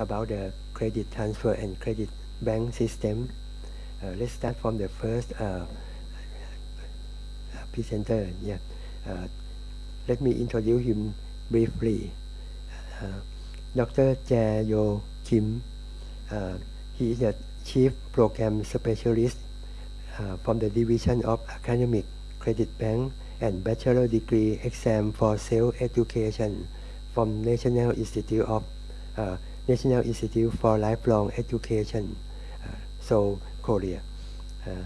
about the credit transfer and credit bank system. Uh, let's start from the first uh, presenter. Yeah, uh, let me introduce him briefly. Uh, Dr. Jae Yo Kim. Uh, he is a chief program specialist uh, from the Division of Academic Credit Bank and Bachelor Degree Exam for Self-Education from National Institute of uh, National Institute for Lifelong Education, uh, Seoul, Korea. Uh,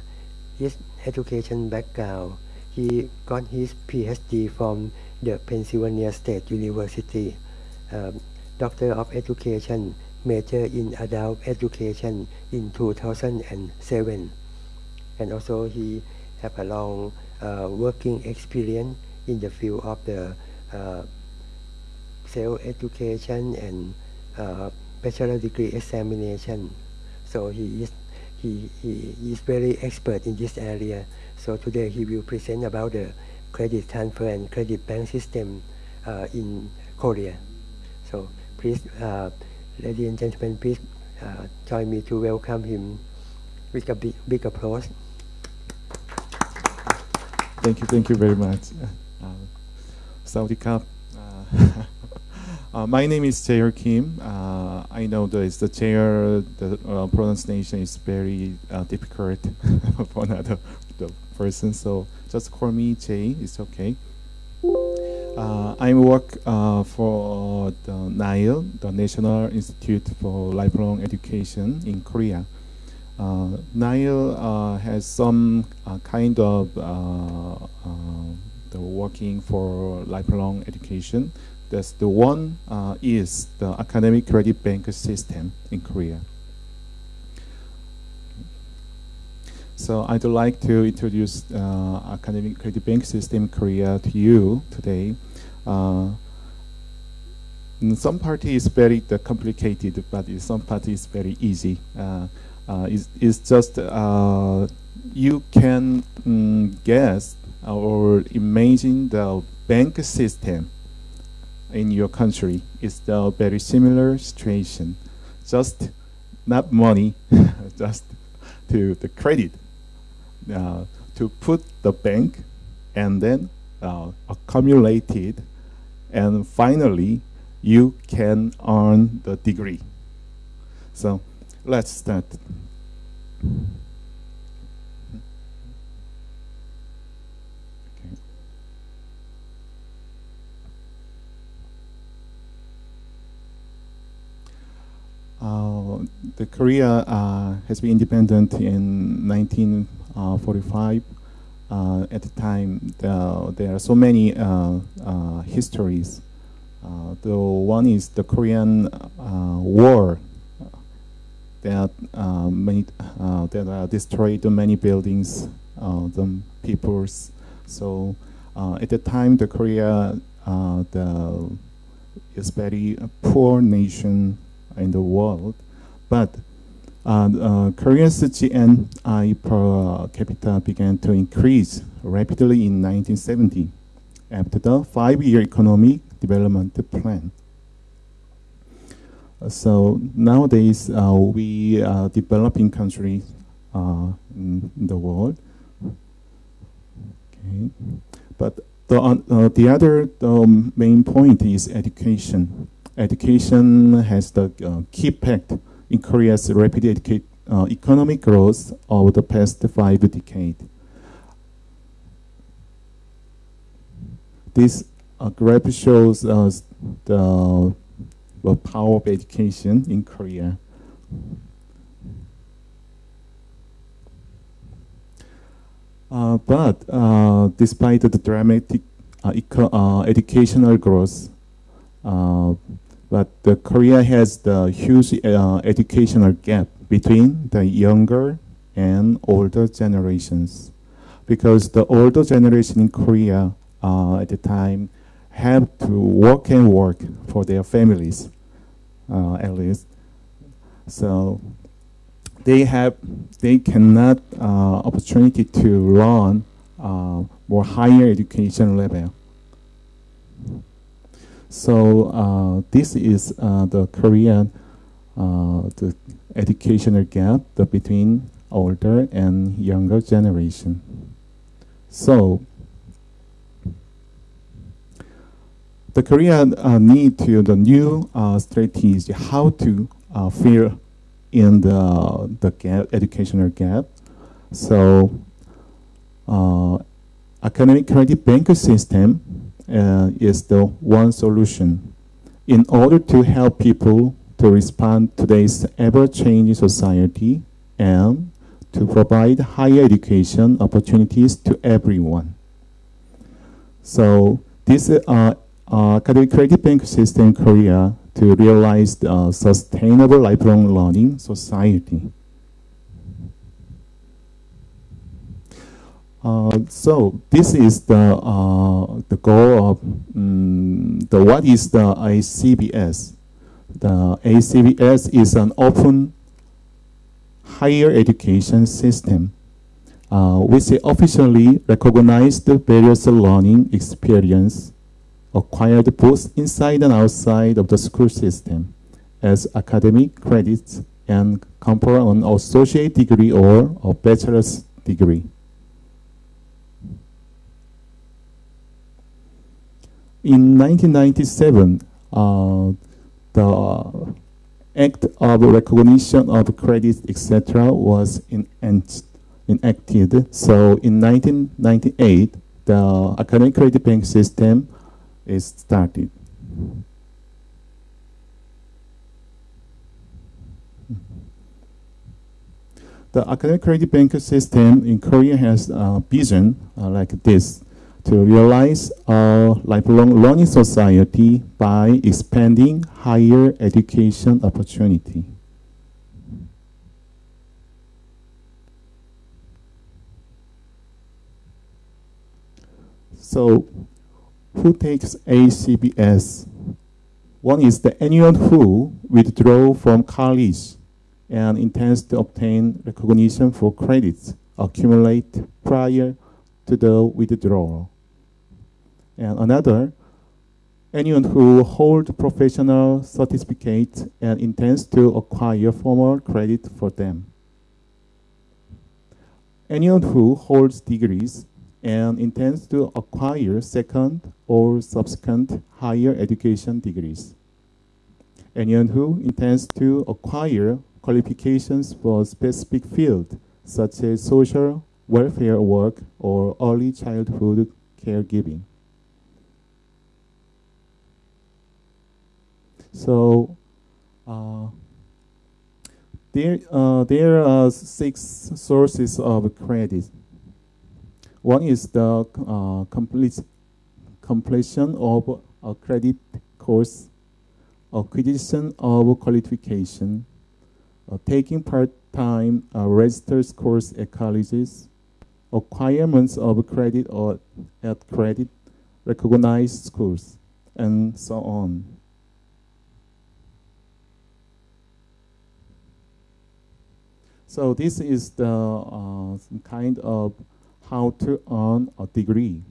his education background, he got his PhD from the Pennsylvania State University, um, Doctor of Education, major in Adult Education in 2007. And also he have a long uh, working experience in the field of the uh, self-education and uh, bachelor degree examination. So he is he, he is very expert in this area. So today he will present about the credit transfer and credit bank system uh, in Korea. So please, uh, ladies and gentlemen, please uh, join me to welcome him with a big, big applause. Thank you, thank you very much. Uh, Saudi Cup. Uh, my name is Jaeer Kim. Uh, I know that the Jaeer, the uh, pronunciation is very uh, difficult for another the person, so just call me Jay. It's okay. Uh, I work uh, for the NILE, the National Institute for Lifelong Education in Korea. NILE has some kind of the working for lifelong education. The one is the academic credit bank system in Korea. So I'd like to introduce uh, academic credit bank system in Korea to you today. Uh, some part is very uh, complicated, but some part is very easy. Uh, uh, it's, it's, just uh, you can mm, guess or imagine the bank system in your country is the very similar situation. Just not money, just to the credit uh, to put the bank and then uh, accumulate it and finally you can earn the degree. So let's start. Uh, Uh, the Korea uh, has been independent in 1945. Uh, uh, at the time, the, there are so many uh, uh, histories. Uh, the one is the Korean War that many that destroyed many buildings, the peoples. So at the time, the Korea the is very poor nation in the world, but uh, uh, Korea's GNI per capita began to increase rapidly in 1970 after the five-year economic development plan. Uh, so nowadays, uh, we are developing countries uh, in the world. Okay, but the uh, the other the main point is education education has the uh, key impact in Korea's rapid uh, economic growth over the past five decades. This uh, graph shows us the, the power of education in Korea. Uh, but uh, despite the dramatic uh, uh educational growth, uh, but the Korea has the huge uh, educational gap between the younger and older generations. Because the older generation in Korea uh, at the time have to work and work for their families, uh, at least. So they have, they cannot uh, opportunity to learn uh, more higher education level. So uh, this is uh, the Korean uh, the educational gap between older and younger generation. So the Korea uh, need to the new uh, strategy how to uh, fill in the the gap, educational gap. So uh, academic credit bank system uh, is the one solution in order to help people to respond to today's ever-changing society and to provide higher education opportunities to everyone. So this uh, uh, credit bank system in Korea to realize the sustainable lifelong learning society. Uh, so this is the uh, the goal of um, the what is the ACBS? The ACBS is an open higher education system, uh, which officially recognized various learning experience acquired both inside and outside of the school system as academic credits and confer an associate degree or a bachelor's degree. In 1997, uh, the Act of Recognition of Credit, etc., was enacted. So in 1998, the academic credit bank system is started. The academic credit bank system in Korea has a vision uh, like this to realize a lifelong learning society by expanding higher education opportunity. So, who takes ACBS? One is the anyone who withdraw from college and intends to obtain recognition for credits accumulate prior to the withdrawal and another, anyone who holds professional certificates and intends to acquire formal credit for them. Anyone who holds degrees and intends to acquire second or subsequent higher education degrees. Anyone who intends to acquire qualifications for specific field, such as social welfare work or early childhood caregiving. So uh, there, uh, there are six sources of credit. One is the uh, complete completion of a credit course, acquisition of qualification, uh, taking part-time uh, registered course at colleges, acquirements of credit or at credit recognized schools, and so on. So this is the uh, kind of how to earn a degree.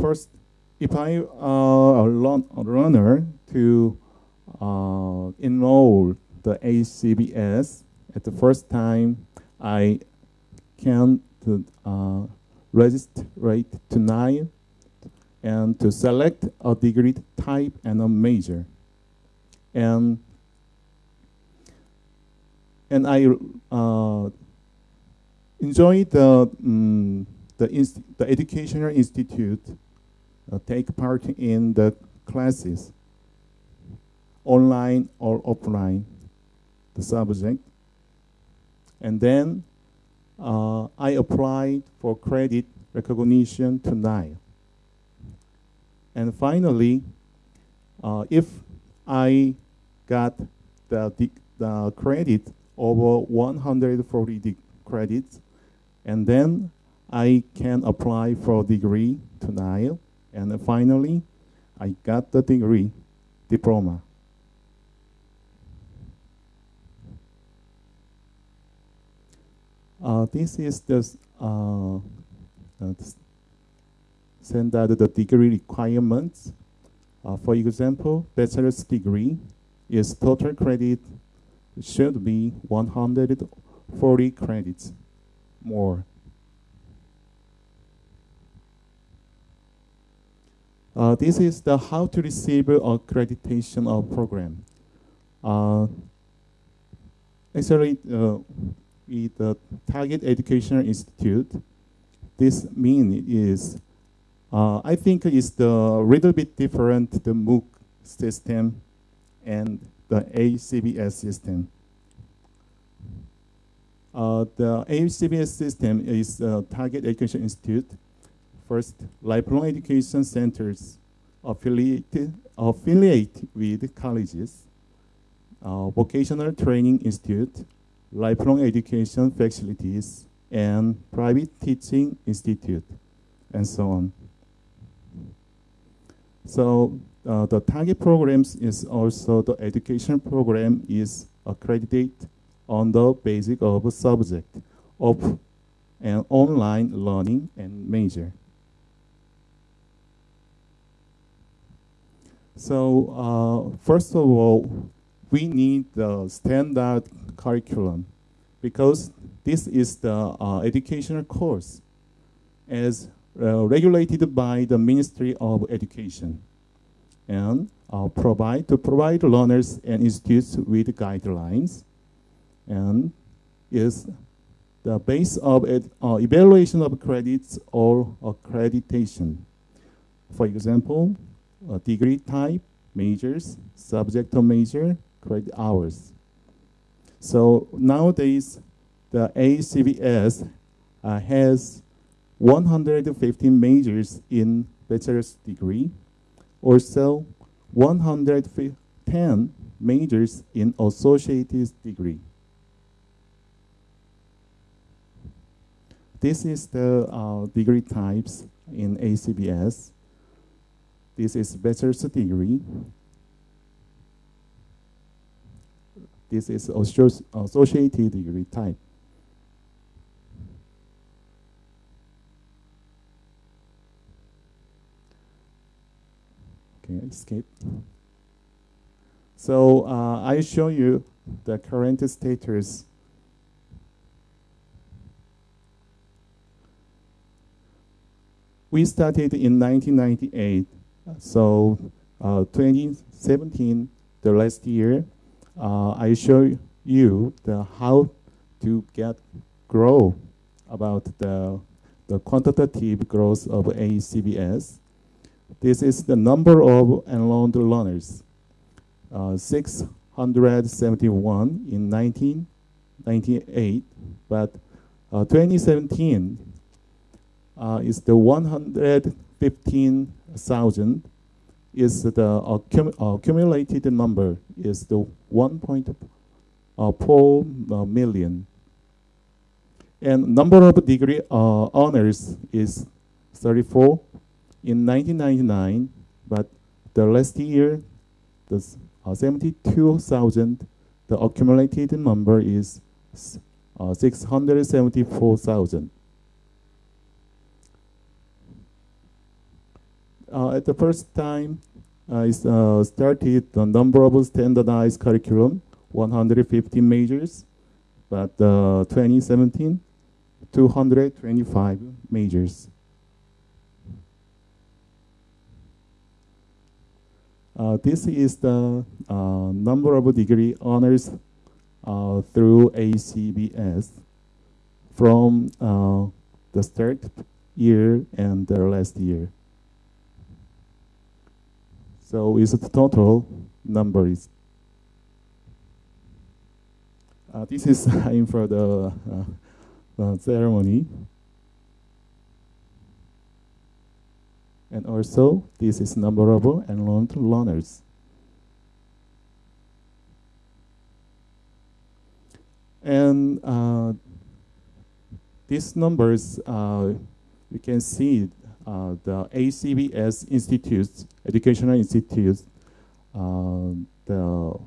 First, if I uh, a, runner to uh, enroll the ACBS at the first time, I can to, uh, register to NILE and to select a degree type and a major. And and I uh, enjoy the um, the, the educational institute uh, take part in the classes, online or offline, the subject, and then uh, I applied for credit recognition to NILE. And finally, uh, if I got the, the, the credit over 140 credits, and then I can apply for degree to NILE, and finally, I got the degree, diploma. Uh, this is the uh, uh, standard the degree requirements. Uh, for example, bachelor's degree is total credit should be 140 credits more. Uh, this is the how to receive accreditation of program. Uh, actually, uh, with the Target Educational Institute, this mean is, uh, I think is the little bit different the MOOC system and the ACBS system. Uh, the ACBS system is uh, Target Education Institute. First, lifelong education centers affiliated, affiliate with colleges, uh, vocational training institute, lifelong education facilities, and private teaching institute, and so on. So uh, the target programs is also the education program is accredited on the basic of subject of an online learning and major. So uh, first of all, we need the standard curriculum because this is the uh, educational course as uh, regulated by the Ministry of Education and uh, provide to provide learners and institutes with guidelines and is the base of uh, evaluation of credits or accreditation. For example, degree type, majors, subject major, credit hours. So nowadays, the ACBS uh, has 115 majors in bachelor's degree, also 110 majors in associate's degree. This is the uh, degree types in ACBS. This is bachelor's degree. This is associated degree type. Escape. So uh, I show you the current status. We started in 1998. So uh, 2017, the last year, uh, I show you the how to get grow about the the quantitative growth of ACBS. This is the number of enrolled learners, uh, 671 in 1998, but uh, 2017 uh, is the 115,000 is the accum accumulated number is the 1.4 uh. And number of degree uh, honors is 34 in 1999, but the last year, the uh, 72,000, the accumulated number is uh, 674,000. Uh, at the first time, I uh, started the number of standardized curriculum, 150 majors, but uh, 2017, 225 majors. This is the uh, number of degree honors uh, through ACBS from uh, the start year and the last year. So is the total number is. Uh, this is time for the, the ceremony. And also, this is numberable and enrolled learners. And uh, these numbers, uh, you can see uh, the ACBS institutes, educational institutes, uh, the,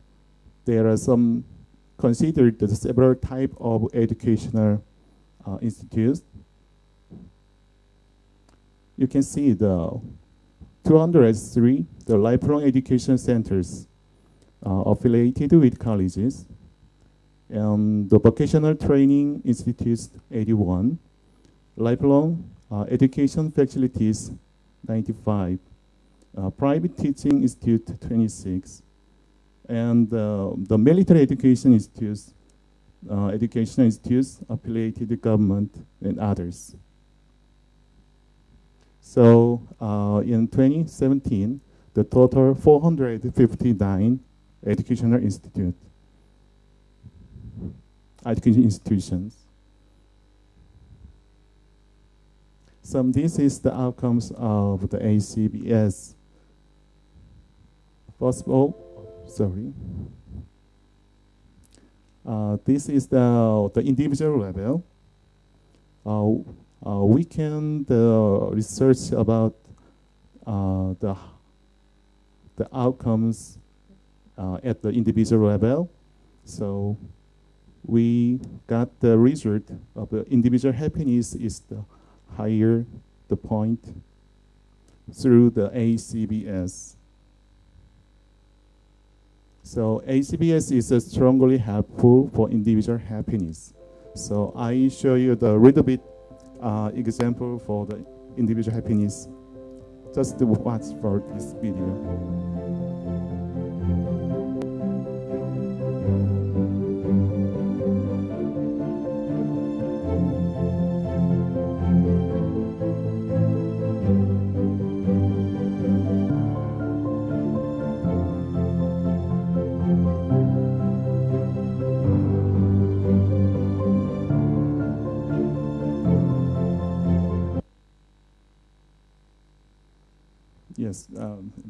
there are some considered several type of educational uh, institutes you can see the 203, the lifelong education centers. uh, affiliated with colleges. And the vocational training institutes 81, lifelong uh, education facilities 95, uh, private teaching institute 26, and uh, the military education institutes, uh, educational institutes affiliated government and others. So uh, in 2017, the total 459 educational institute, education institutions. So this is the outcomes of the ACBS. First of all, sorry. Uh, this is the, the individual level. Uh, we can research about uh, the the outcomes uh, at the individual level. So we got the result of the individual happiness is the higher the point through the ACBS. So ACBS is uh, strongly helpful for individual happiness. So I show you the little bit uh, example for the individual happiness. Just watch for this video.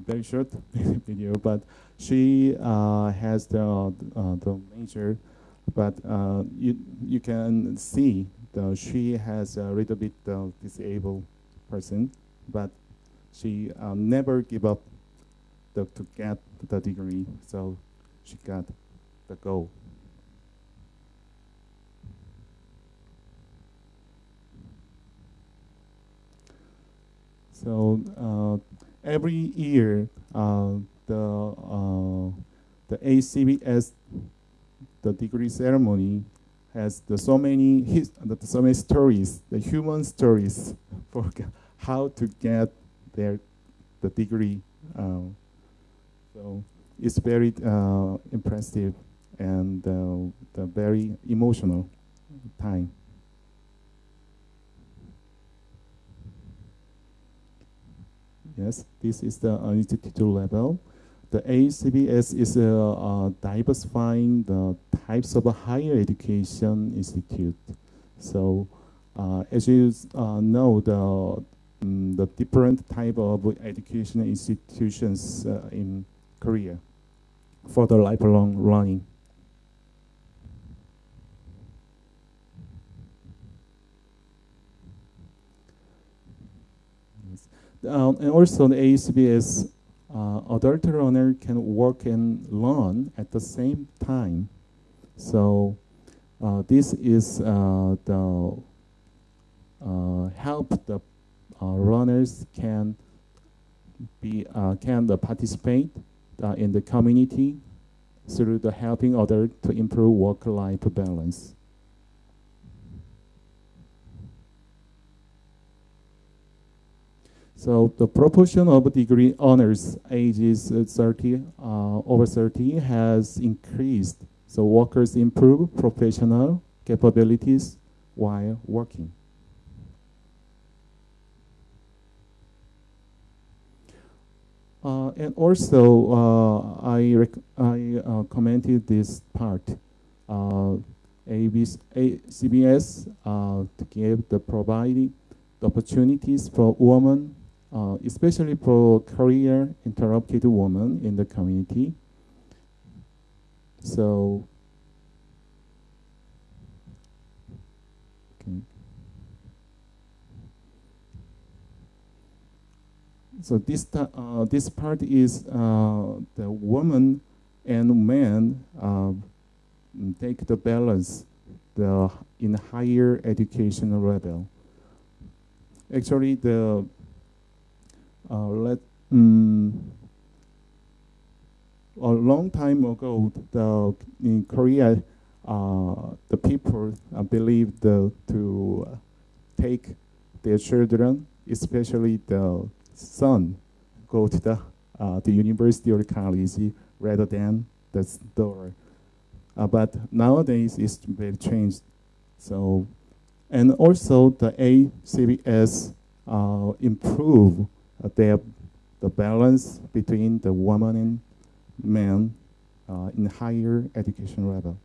Very short video, but she uh, has the uh, the major, but uh, you you can see the she has a little bit disabled person, but she never give up the, to get the degree, so she got the goal. So uh, every year uh, the uh, the ACBS the degree ceremony has the so many his, the, so many stories, the human stories for how to get their the degree. Uh, so it's very uh, impressive and uh, the very emotional time. Yes, this is the uh, institute level. The ACBS is uh, uh, diversifying the types of higher education institute. So uh, as you uh, know, the, um, the different type of educational institutions in Korea for the lifelong learning. Um, and also the ACBS uh, adult learner can work and learn at the same time. So uh, this is uh, the uh, help the uh, learners can be can participate in the community through the helping others to improve work-life balance. So the proportion of degree honors ages 30 uh, over 30 has increased. So workers improve professional capabilities while working. Uh, and also, uh, I, I uh, commented this part. Uh, ABS, CBS uh, to give the providing the opportunities for women uh, especially for career interrupted women in the community. So, okay. So this uh, this part is uh, the woman and man uh, take the balance the in higher educational level. Actually, the let um, a long time ago, the, in Korea, uh, the people uh, believed uh, to take their children, especially the son, go to the, uh, the university or college rather than the daughter. Uh, but nowadays it's very changed. So, and also the ACBS uh, improve uh, the balance between the woman and man uh, in higher education level.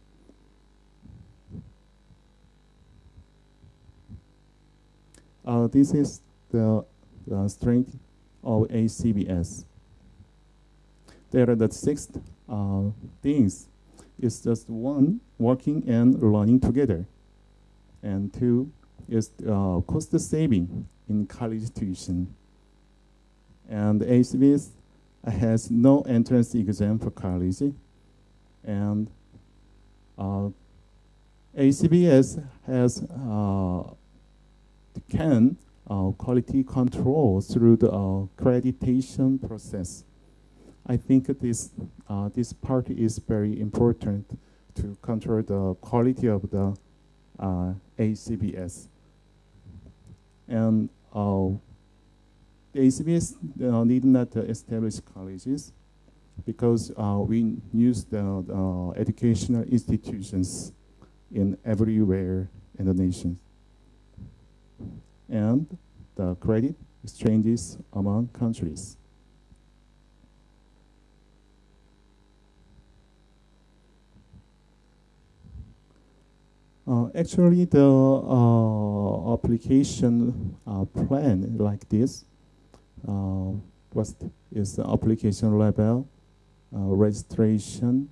Uh, this is the, the strength of ACBS. There are the six uh, things. It's just one, working and learning together. And two is uh, cost saving in college tuition. And ACBS has no entrance exam for college. And uh, ACBS has uh, can uh, quality control through the uh, accreditation process. I think this uh, this part is very important to control the quality of the ACBS. And uh, the ACBS uh, need not establish colleges because we use the educational institutions in everywhere in the nation and the credit exchanges among countries. Uh, actually, the uh, application uh, plan like this uh, was is the application level, uh, registration,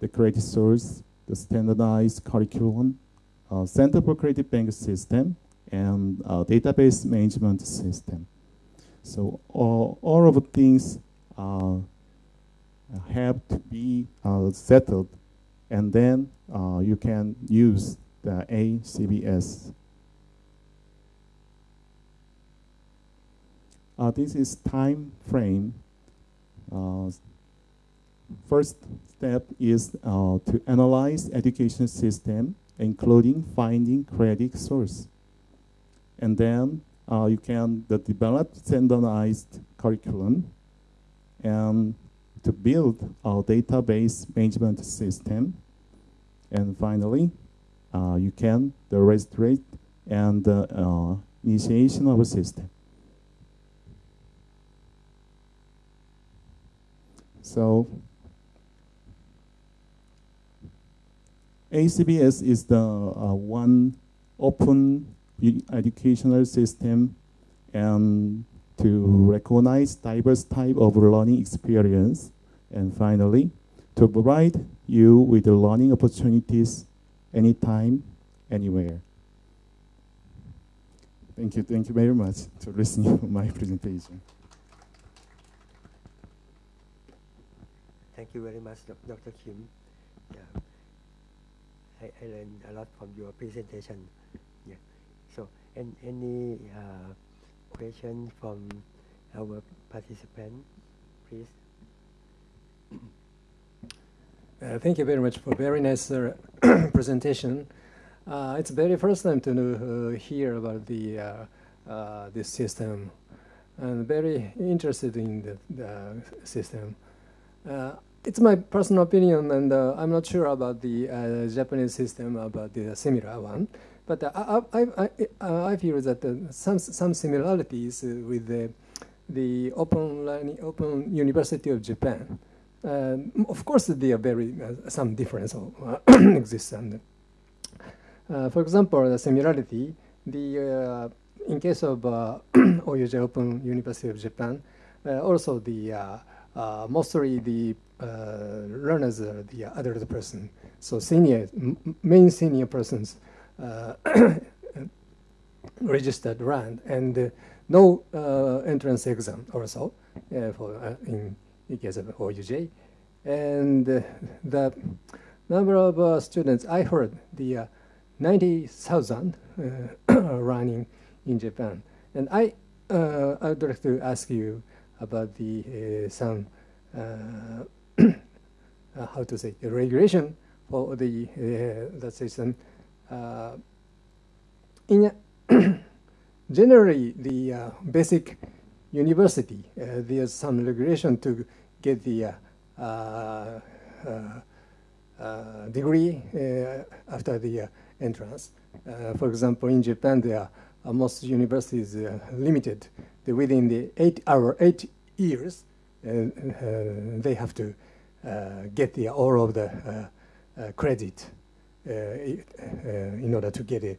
the credit source, the standardized curriculum, uh, Center for Credit Bank system, and database management system. So all, all of the things uh, have to be uh, settled and then uh, you can use the ACBS. Uh, this is time frame. Uh, first step is uh, to analyze education system, including finding credit source. And then uh, you can develop standardized curriculum and to build a database management system. And finally, uh, you can the register and the uh, initiation of a system. So ACBS is the uh, one open educational system and to recognize diverse type of learning experience. And finally, to provide you with learning opportunities anytime, anywhere. Thank you. Thank you very much for listening to my presentation. Thank you very much, Dr. Kim. Yeah. I, I learned a lot from your presentation. Yeah. So, and any uh, question from our participant, please? Uh, thank you very much for very nice uh, presentation. Uh, it's very first time to know, uh, hear about the uh, uh, this system, and very interested in the, the system. It's my personal opinion, and uh, I'm not sure about the uh, Japanese system, uh, about the similar one. But I, I, I, I feel that some some similarities with the the Open Learning Open University of Japan. Um, of course, there are very uh, some difference uh, exists. And, uh, for example, the similarity, the in case of OUJ Open University of Japan, also the mostly the learners are the adult person. So senior, main senior persons registered RAND and no entrance exam also for in case of OUJ. And uh, the number of uh, students, I heard the uh, 90,000 uh, running in Japan. And I, uh, I would like to ask you about the some uh, how to say, regulation for the, uh, the system. Uh, in generally, the uh, basic university, uh, there's some regulation to get the uh, degree after the entrance. for example, in Japan, there are most universities limited within the eight hour, eight years, uh, uh, they have to uh, get the all of the credit in order to get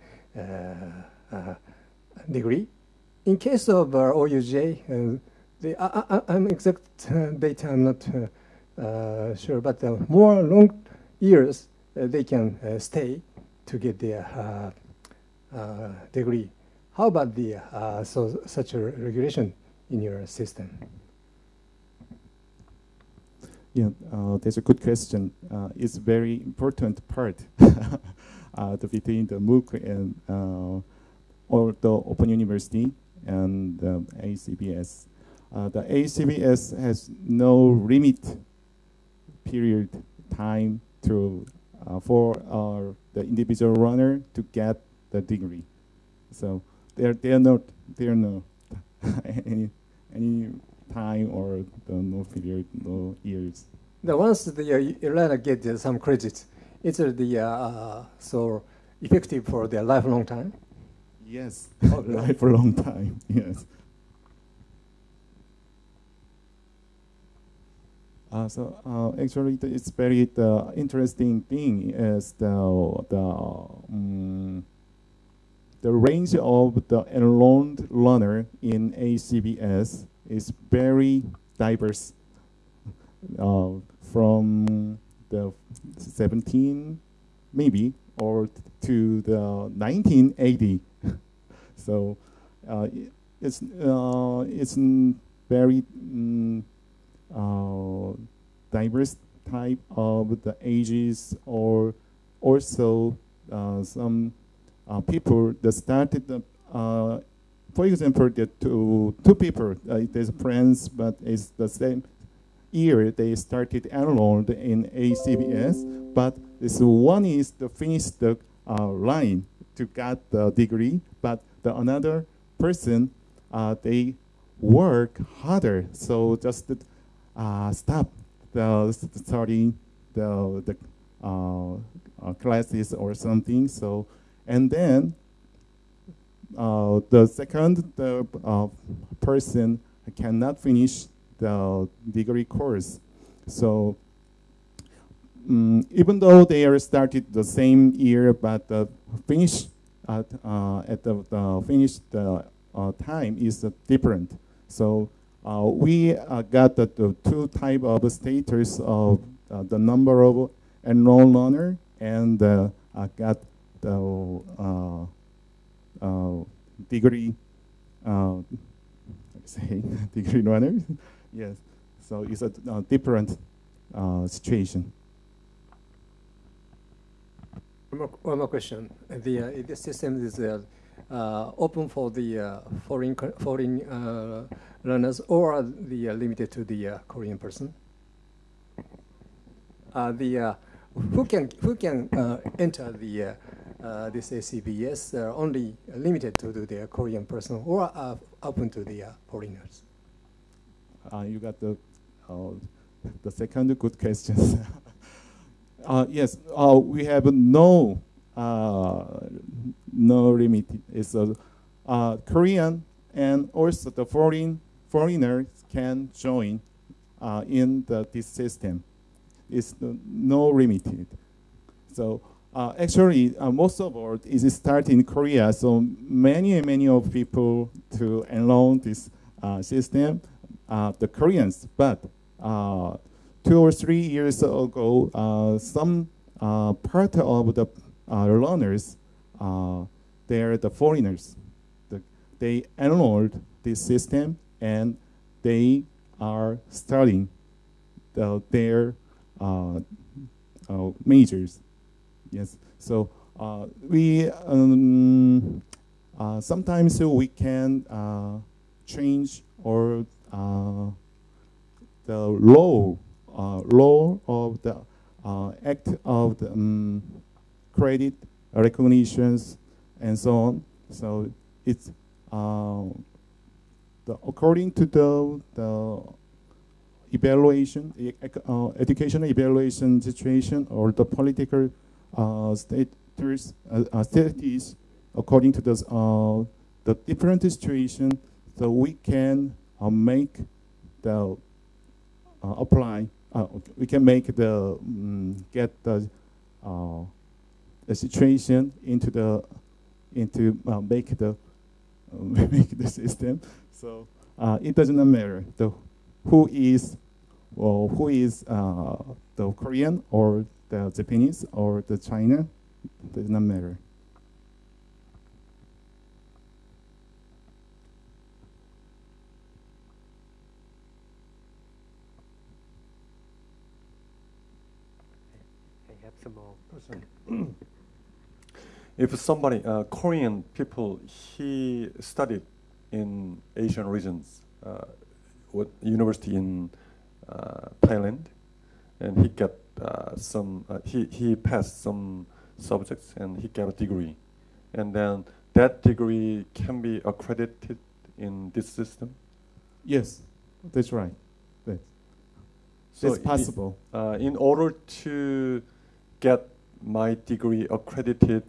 a degree. In case of uh, OUJ, uh, the, I, am exact uh, data I'm not uh, sure, but more long years they can stay to get their degree. How about the so such a regulation in your system? Yeah, uh, that's a good question. Uh, it's very important part uh, between the MOOC and or the Open University and the ACBS. Uh, the ACBS has no limit period time to uh, for uh, the individual runner to get the degree. So there there are not there are no any any time or the no period no years. The once the uh, runner get uh, some credits, it's uh, the uh, so effective for their lifelong time. Yes, oh, life for a long time. Yes. Uh, so uh, actually, it's very the interesting thing is the the um, the range of the enrolled learner in ACBS is very diverse. Uh, from the 17 maybe or to the 1980 so uh, it's uh, it's very mm, uh, diverse type of the ages or also uh, some uh, people that started uh, for example the two two people there's friends but it's the same year they started enrolled in ACBS but this one is to finish the line to get the degree but the another person, uh, they work harder. So just uh, stop the studying the, the uh, uh, classes or something. So, and then uh, the second the uh, person cannot finish the degree course. So um, even though they are started the same year, but the finish at, uh, at the, the finished uh, time is different. So uh, we got the, the, two type of status of the number of enrolled learner and got the degree say degree runner. yes. So it's a uh, different uh, situation. One more, one more question. The, uh, the system is uh, uh, open for the uh, foreign foreign uh, learners or the uh, limited to the Korean person. the who can who can enter the this ACBS are only limited to the Korean person or open to the foreigners. you got the the second good question. Uh, yes, uh, we have no uh, no limit. It's a uh, Korean and also the foreign foreigners can join uh, in the, this system. It's no limited. So uh, actually, most of all is start in Korea. So many many of people to enroll this system, the Koreans, but two or three years ago, uh, some uh, part of the uh, learners, they're the foreigners. The, they enrolled this system and they are studying the, their majors. Yes, so we um, sometimes we can change or the law uh, law of the uh, act of the um, credit recognitions and so on. So it's uh, the, according to the, the evaluation, uh, educational evaluation situation or the political uh, status, uh, uh, status according to this, uh, the different situation, so we can uh, make the uh, apply, uh, we can make the um, get the uh, the situation into the into uh, make the make the system. So it doesn't matter the who is well, who is the Korean or the Japanese or the China does not matter. if somebody, uh, Korean people, he studied in Asian regions, uh, what university in uh, Thailand, and he got uh, some, uh, he, he passed some subjects and he got a degree. And then that degree can be accredited in this system? Yes, that's right. That's, so it's possible. uh, in order to get my degree accredited,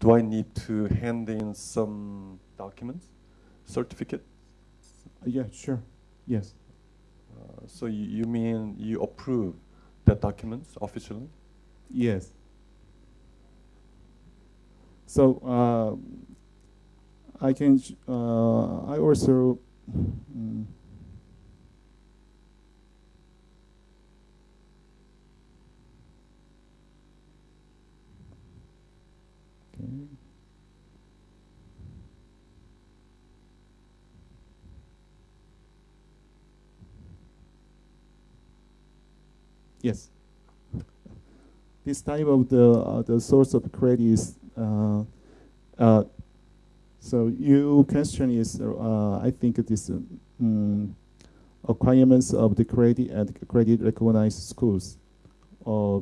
do I need to hand in some documents, certificate? Uh, yeah, sure. Yes. Uh, so you, you mean you approve that documents officially? Yes. So uh, I can. Uh, I also. Um, okay. Yes. This type of the uh, the source of credit is uh, uh, so your question is uh, I think this um, requirements of the credit and credit recognized schools. Uh,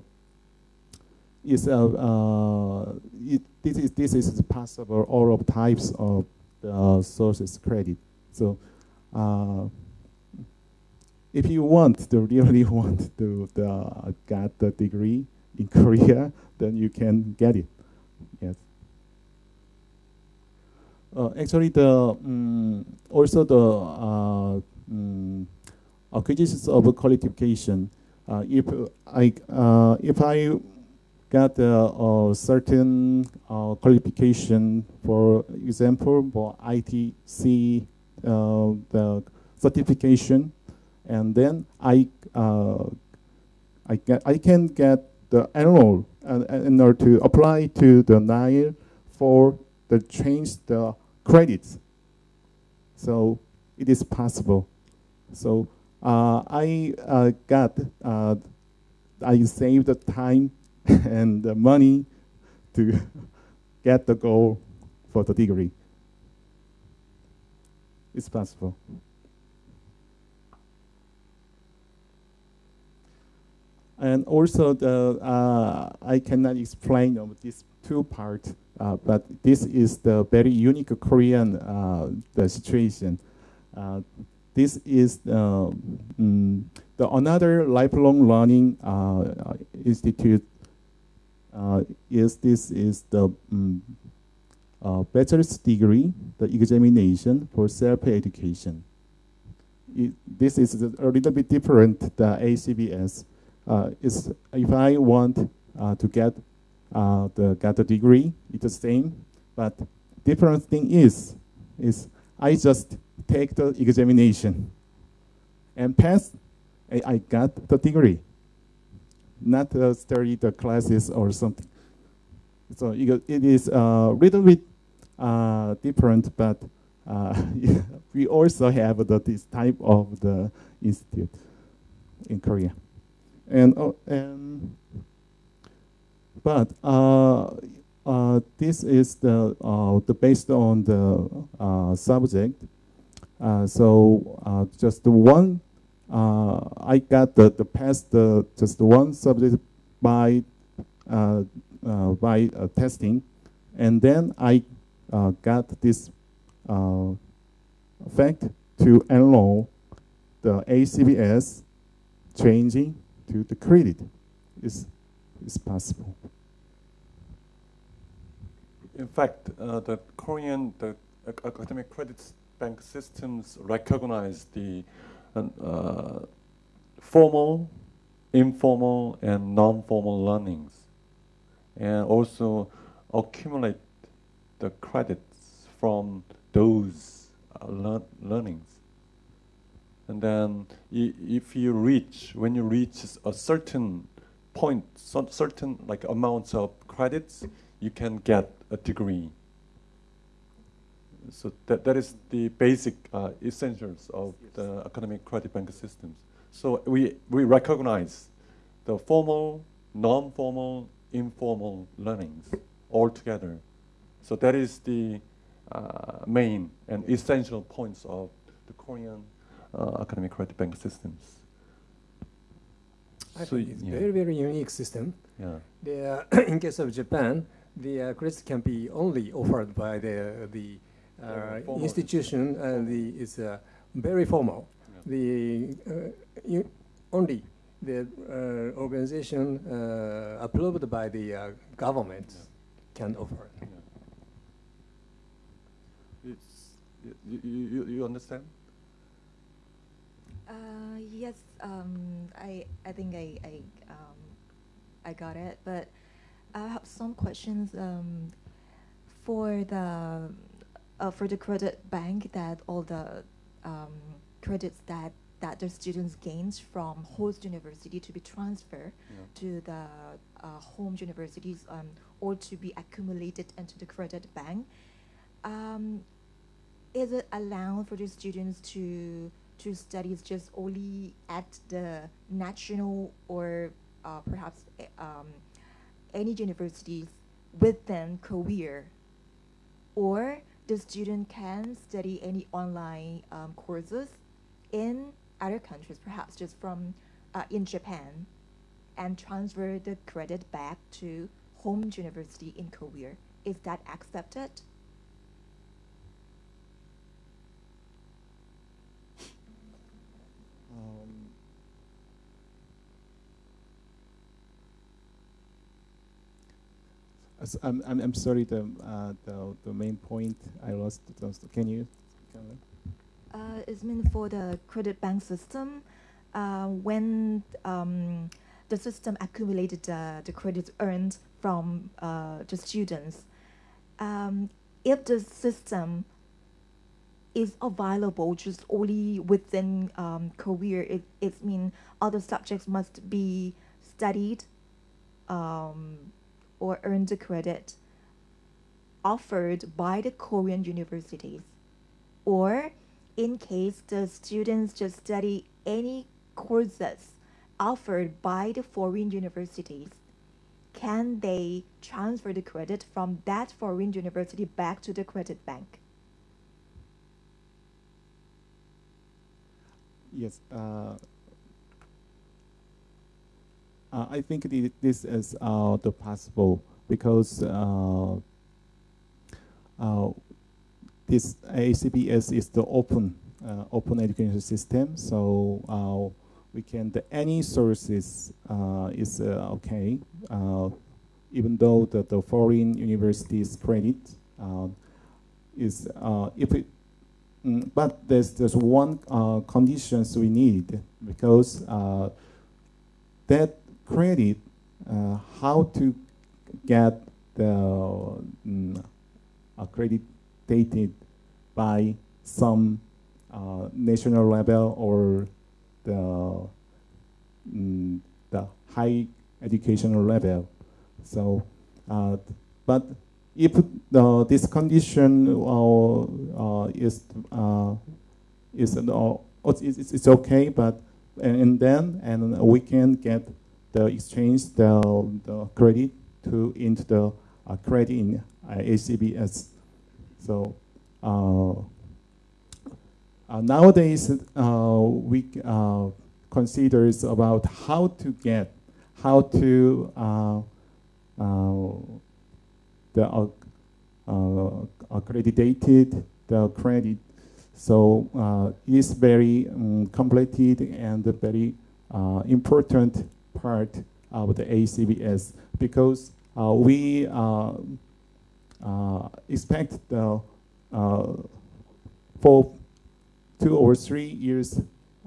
is it, this is this is possible all of types of the sources credit. So if you want to really want to the, get the degree in Korea, then you can get it. Yes. Uh, actually, the um, also the uh, um, acquisitions of qualification. Uh, if I uh, if I got a certain uh, qualification, for example, for ITC, uh, the certification, and then I uh, I get I can get the enroll uh, in order to apply to the NILE for the change the credits. So it is possible. So uh, I uh, got uh, I saved the time and the money to get the goal for the degree. It's possible. And also, the uh, I cannot explain of these two parts, uh, but this is the very unique Korean uh, the situation. Uh, this is um, the another lifelong learning uh, institute. Uh, is this is the um, bachelor's degree, the examination for self-education. This is a little bit different than ACBS is if I want uh, to get uh, the get the degree, it's the same. But different thing is is I just take the examination and pass. I, I got the degree, not uh, study the classes or something. So it is a little bit uh, different, but uh, we also have the, this type of the institute in Korea and uh, and but uh, uh, this is the uh, the based on the uh, subject. Uh, so just one uh, I got the, the past the just one subject by uh, uh, by uh, testing, and then I uh, got this uh, fact to enroll the ACBS changing to the credit is is possible. In fact, uh, the Korean the academic credit bank systems recognize the uh, formal, informal, and non-formal learnings, and also accumulate the credits from those uh, lear learnings. And then, if you reach, when you reach a certain point, certain like amounts of credits, you can get a degree. So that, that is the basic uh, essentials of the academic credit bank systems. So we, we recognize the formal, non-formal, informal learnings all together. So that is the uh, main and essential points of the Korean academic credit bank systems. I So it's yeah. very, very unique system. Yeah. The, in case of Japan, the uh, credits can be only offered by the the uh, institution, and the it's uh, very formal. Yeah. The uh, you, only the uh, organization uh, approved by the uh, government Yeah. can offer. Yeah. It's, you, you, you- you understand? Uh, yes, um, I, I think I, I, um, I got it, but I have some questions um, for the uh, for the credit bank that all the um, credits that that the students gains from host university to be transferred Yeah. to the uh, home universities um, or to be accumulated into the credit bank. Um, is it allowed for the students to to study just only at the national or uh, perhaps eh, um, any universities within Korea, or the student can study any online um, courses in other countries, perhaps just from uh, in Japan, and transfer the credit back to home university in Korea. Is that accepted? Um, I'm, I'm, sorry, the, uh, the, the main point I lost. Can you? Uh, it's meant for the credit bank system. Uh, when um, the system accumulated uh, the credits earned from uh, the students, um, if the system is available just only within um, Korea, it, it means other subjects must be studied um, or earn the credit offered by the Korean universities or in case the students just study any courses offered by the foreign universities, can they transfer the credit from that foreign university back to the credit bank? Yes. Uh, uh, I think thi- this is uh, the possible because uh, uh, this ACBS is the open uh, open education system, so uh, we can the any sources is okay, even though the, the foreign universities credit is if it Mm, but there's there's one uh, conditions we need because uh, that credit, uh, how to get the mm, accredited by some uh, national level or the mm, the high educational level. So, uh, but if uh, this condition uh, is uh, is it's, it's okay, but and, and then and we can get the exchange the, the credit to into the uh, credit in uh, ACBS. So uh, nowadays we uh, considers about how to get, how to the uh, accredited the credit. So uh, it's very um, completed and very uh, important part of the ACBS because we expect the for two or three years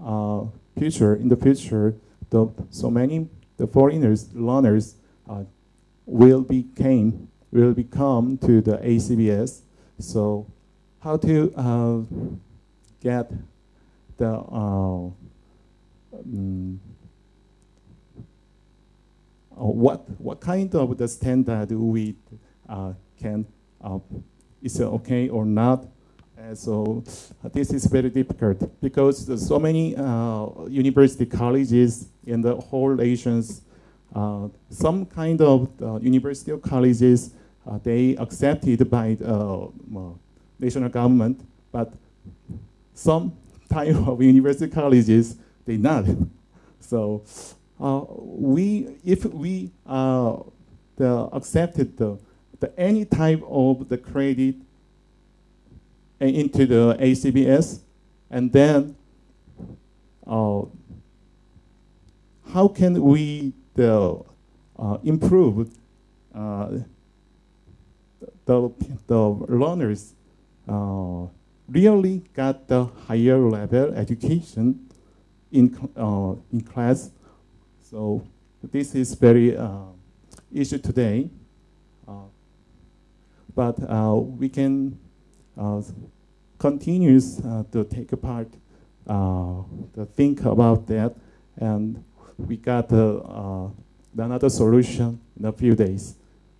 uh, future in the future the so many the foreigners learners uh, will became will become to the ACBS so how to uh, get the uh, mm, uh, what what kind of the standard we uh, can uh, is okay or not? And so this is very difficult because so many uh, university colleges in the whole nations uh, some kind of uh, university or colleges uh, they accepted by the uh, national government but some type of university colleges they not. So uh, we, if we uh, the accepted the, the any type of the credit into the ACBS, and then uh, how can we the uh, improve uh, the the learners uh, really got the higher level education in uh, in class so this is very uh, issue today. Uh, but we can continue uh, to take part, to think about that, and we got another solution in a few days,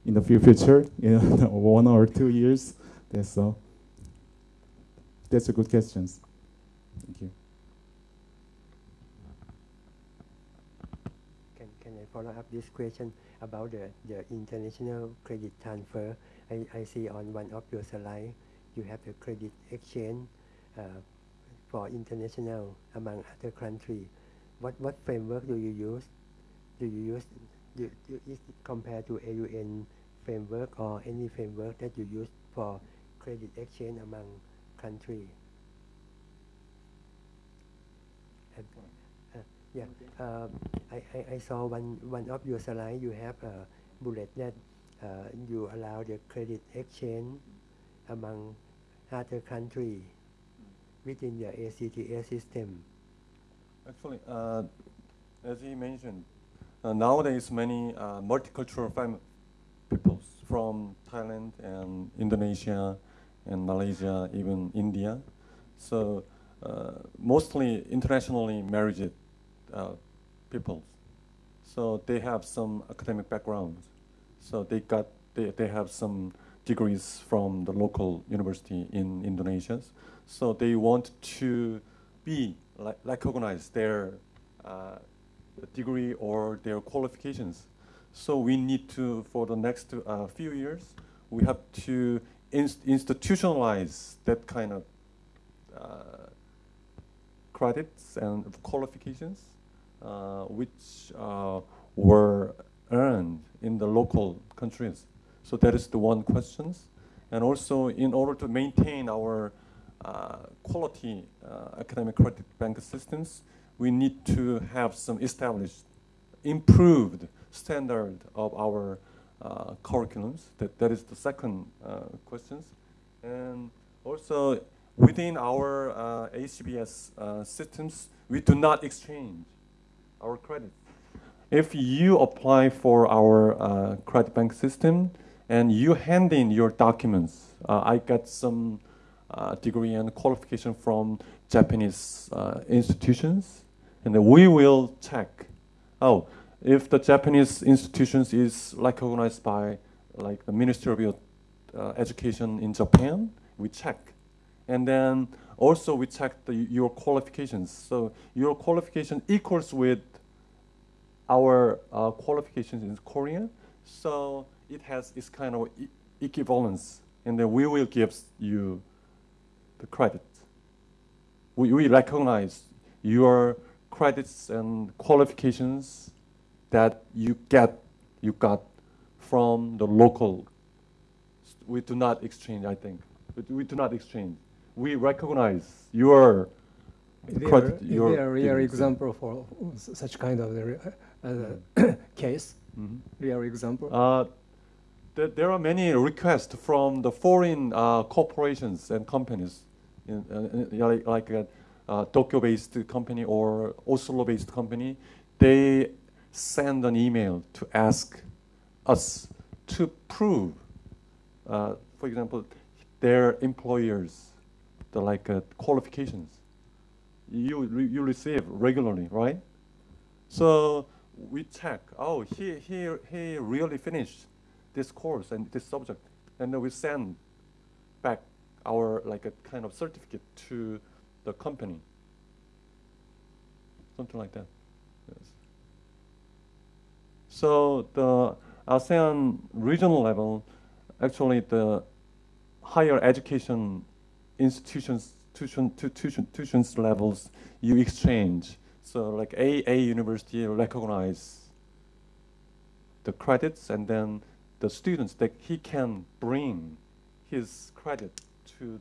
in the few future, in one or two years. That's so. That's a good question. Thank you. Can, can I follow up this question about the, the international credit transfer? I, I see on one of your slides you have the credit exchange uh, for international among other countries. What, what framework do you use? Do you use, do, do, is it compared to AUN framework or any framework that you use for credit exchange among countries? And, uh, yeah, uh, I, I, I saw one, one of your slides, you have a bullet that uh, you allow the credit exchange among other countries within the ACTA system. Actually, uh, as he mentioned, uh, nowadays many uh, multicultural peoples from Thailand and Indonesia and Malaysia, even India. So uh, mostly internationally married uh, peoples. So they have some academic background. So they got they, they have some degrees from the local university in Indonesia. So they want to be like recognize their uh, degree or their qualifications. So we need to, for the next uh, few years, we have to inst- institutionalize that kind of uh, credits and qualifications, uh, which uh, were earned in the local countries. So that is the one question. And also, in order to maintain our quality uh, academic credit bank systems, we need to have some established, improved standard of our uh, curriculums. That, that is the second uh, question. And also, within our uh, ACBS uh, systems, we do not exchange our credit. If you apply for our uh, credit bank system and you hand in your documents, uh, I got some uh, degree and qualification from Japanese uh, institutions, and we will check. Oh, if the Japanese institutions is recognized by like the Ministry of uh, Education in Japan, we check, and then also we check the, your qualifications. So your qualification equals with our uh, qualifications in Korea, so it has its kind of e- equivalence, and then we will give you the credit. We, we recognize your credits and qualifications that you get you got from the local. We do not exchange. I think we, we do not exchange. We recognize your there, credit. is your there a real example for such kind of uh, uh, case? Mhm. Real example? Uh, there, there are many requests from the foreign uh, corporations and companies, uh, in- like, like a Tokyo-based company or Oslo-based company. They send an email to ask us to prove, uh, for example, their employers, the like uh, qualifications. You you receive regularly, right? So we check. Oh, he he he really finished this course and this subject, and then we send our like a kind of certificate to the company. Something like that. Yes. So the ASEAN regional level, actually the higher education institutions tuition, tu- tuition, tuitions levels you exchange. So like A A university recognize the credits and then the students that he can bring his credit to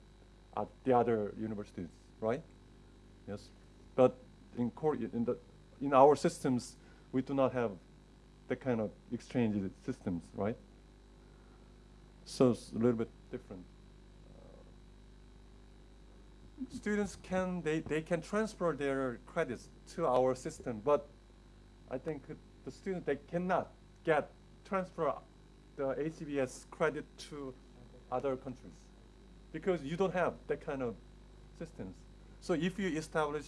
uh, the other universities, right? Yes, but in in the in our systems, we do not have that kind of exchange systems, right? So it's a little bit different. students can they, they can transfer their credits to our system, but I think the student they cannot get transfer the ACBS credit to other countries because you don't have that kind of systems. So if you establish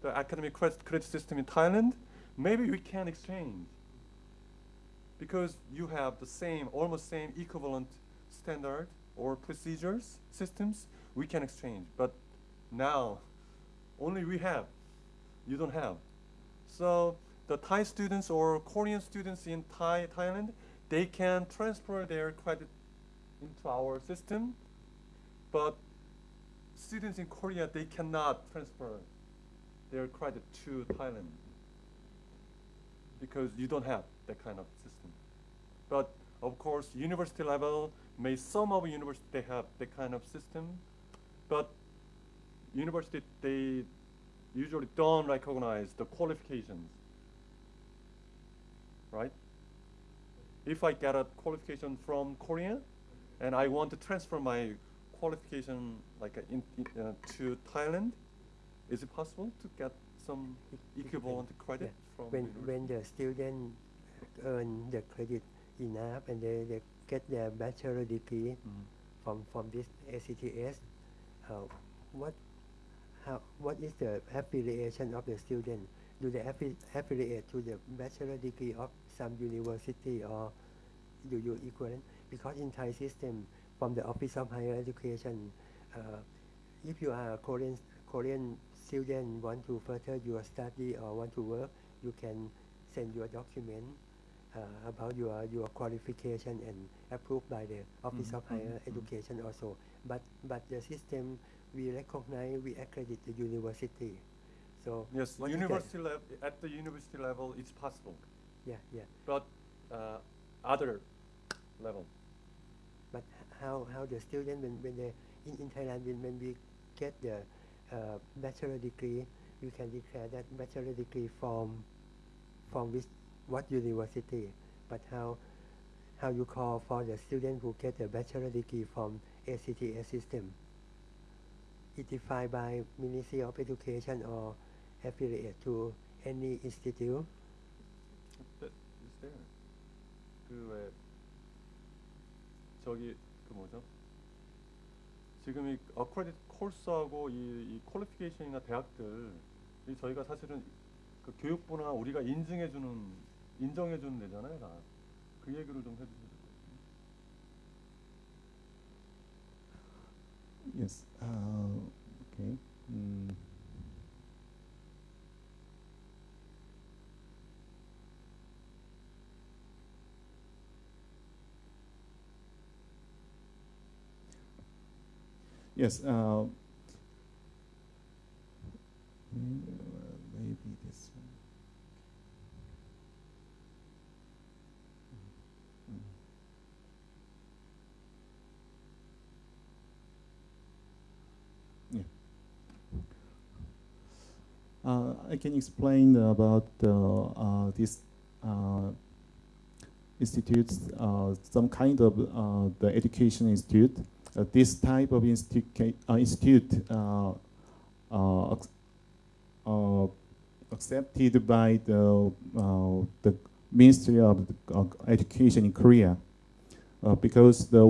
the academic credit, credit system in Thailand, maybe we can exchange because you have the same, almost same equivalent standard or procedures, systems, we can exchange. But now, only we have, you don't have. So the Thai students or Korean students in Thai, Thailand, they can transfer their credit into our system, but students in Korea, they cannot transfer their credit to Thailand because you don't have that kind of system. But of course, university level, may some of university they have that kind of system, but university they usually don't recognize the qualifications, right? If I get a qualification from Korea, and I want to transfer my qualification like uh, in, in, uh, to Thailand, is it possible to get some equivalent credit Yeah. from when university? when the student earn the credit enough and they, they get their bachelor degree Mhm. from from this ACTS, uh, what how what is the affiliation of the student? Do they affi- affiliate to the bachelor degree of some university or do you equivalent? Because in Thai system, from the Office of Higher Education, uh, if you are a Korean Korean student want to further your study or want to work, you can send your document uh, about your your qualification and approved by the Office Mhm, of Higher mhm, mhm. Education also. But but the system we recognize we accredit the university. So Yes, what is the- university level at the university level it's possible, yeah yeah. but uh, other level how, how the student, when, when they, in, in Thailand, when, when we get the uh, bachelor degree, you can declare that bachelor degree from, from which, what university, but how, how you call for the student who get a bachelor degree from ACTS system. It defined by Ministry of Education or affiliate to any institute. But is there? Uh, so you, 그 뭐죠? 지금 이 어크레딧 코र्스하고 이, 이 퀄리피케이션이나 대학들 이 저희가 사실은 그 교육부나 우리가 인증해주는 인정해주는 데잖아요, 다. 그 얘기를 좀 해주세요. Yes. Uh, okay. Mm. Yes. Uh, mm, maybe this one. Mm. Uh, I can explain about uh, uh, these uh, institutes, uh, some kind of uh, the education institute. Uh, this type of institu uh, institute uh, accepted by the the Ministry of Education in Korea because the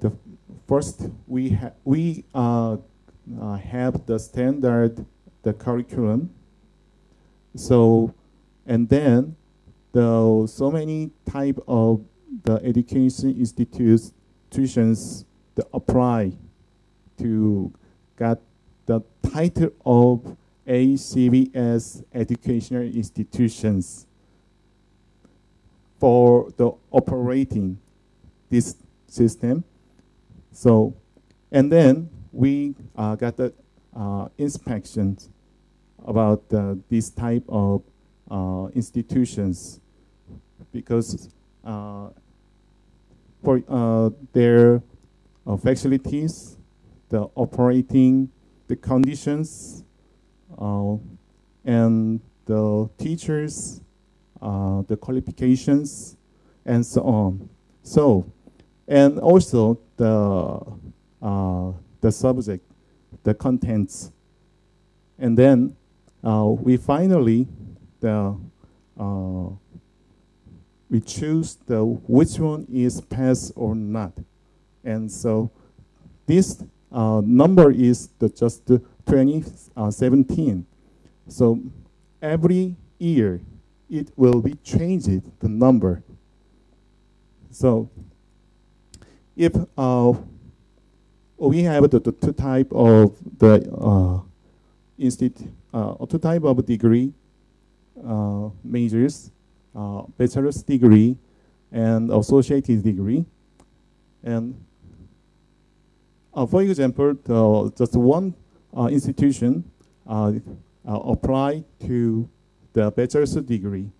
the first we ha we have the standard the curriculum. So, and then the so many type of the education institutions that apply to get the title of ACBS educational institutions for the operating this system. So, and then we uh, got the uh, inspections about uh, this type of uh, institutions because uh, for uh, their uh, facilities, the operating, the conditions, uh, and the teachers, the qualifications, and so on. So, and also the the subject, the contents, and then uh, we finally the uh, we choose the which one is pass or not, and so this uh, number is the just 2017. So every year it will be changed the number. So if uh, we have the, the two type of the uh, institute uh, two type of degree uh, majors, uh, bachelor's degree and associated degree. And for example, the, just one institution apply to the bachelor's degree,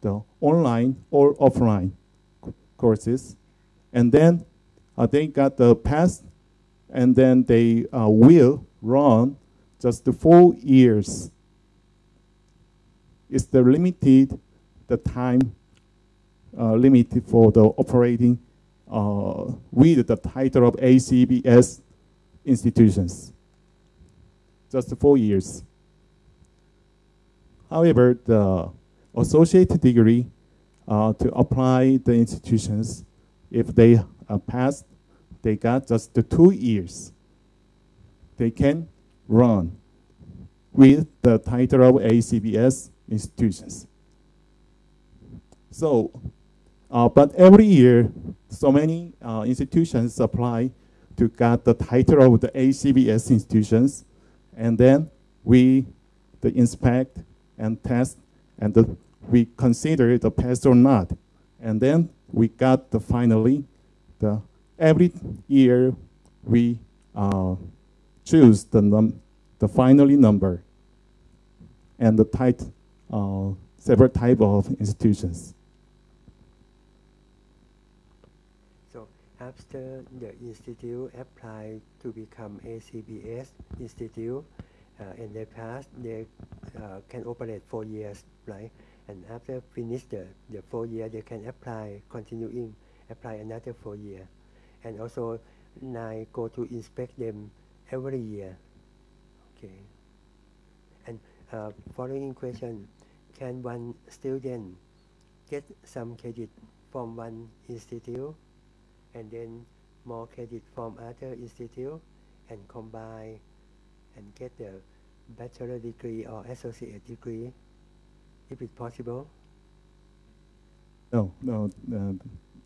the online or offline courses. And then uh, they got the pass, and then they uh, will run just four years It's the limited the time uh, limited for the operating uh, with the title of ACBS institutions. Just four years. However, the associate degree uh, to apply the institutions, if they uh, passed, they got just the two years. They can run with the title of ACBS institutions. So, uh, but every year, so many uh, institutions apply to get the title of the ACBS institutions, and then we the inspect and test, and the, we consider the pass or not, and then we got the finally the every year we uh, choose the, num the finally number and the type, uh, several type of institutions. So after the institute apply to become ACBS institute, uh, and pass, they uh, can operate four years, right? And after finish the, the four year, they can apply, continuing, apply another four year. And also, I go to inspect them every year. Okay. And uh, following question, can one student get some credit from one institute and then more credit from other institute and combine and get the bachelor degree or associate degree if it's possible? No, no, uh,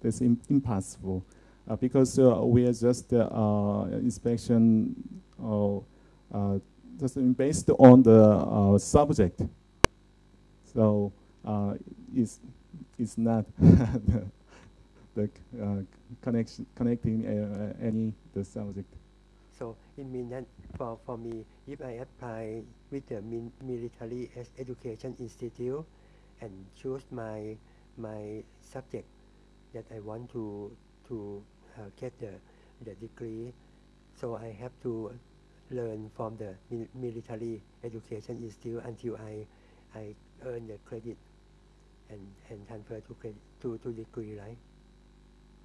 that's impossible uh, because uh, we are just uh, inspection uh, just based on the uh, subject. So uh, it's, it's not the, the connection, connecting any the subject. So it means that for, for me, if I apply with the military education institute and choose my my subject that I want to to uh, get the the degree, so I have to learn from the mil- military education institute until I I earn the credit and and transfer to credit to, to degree, right?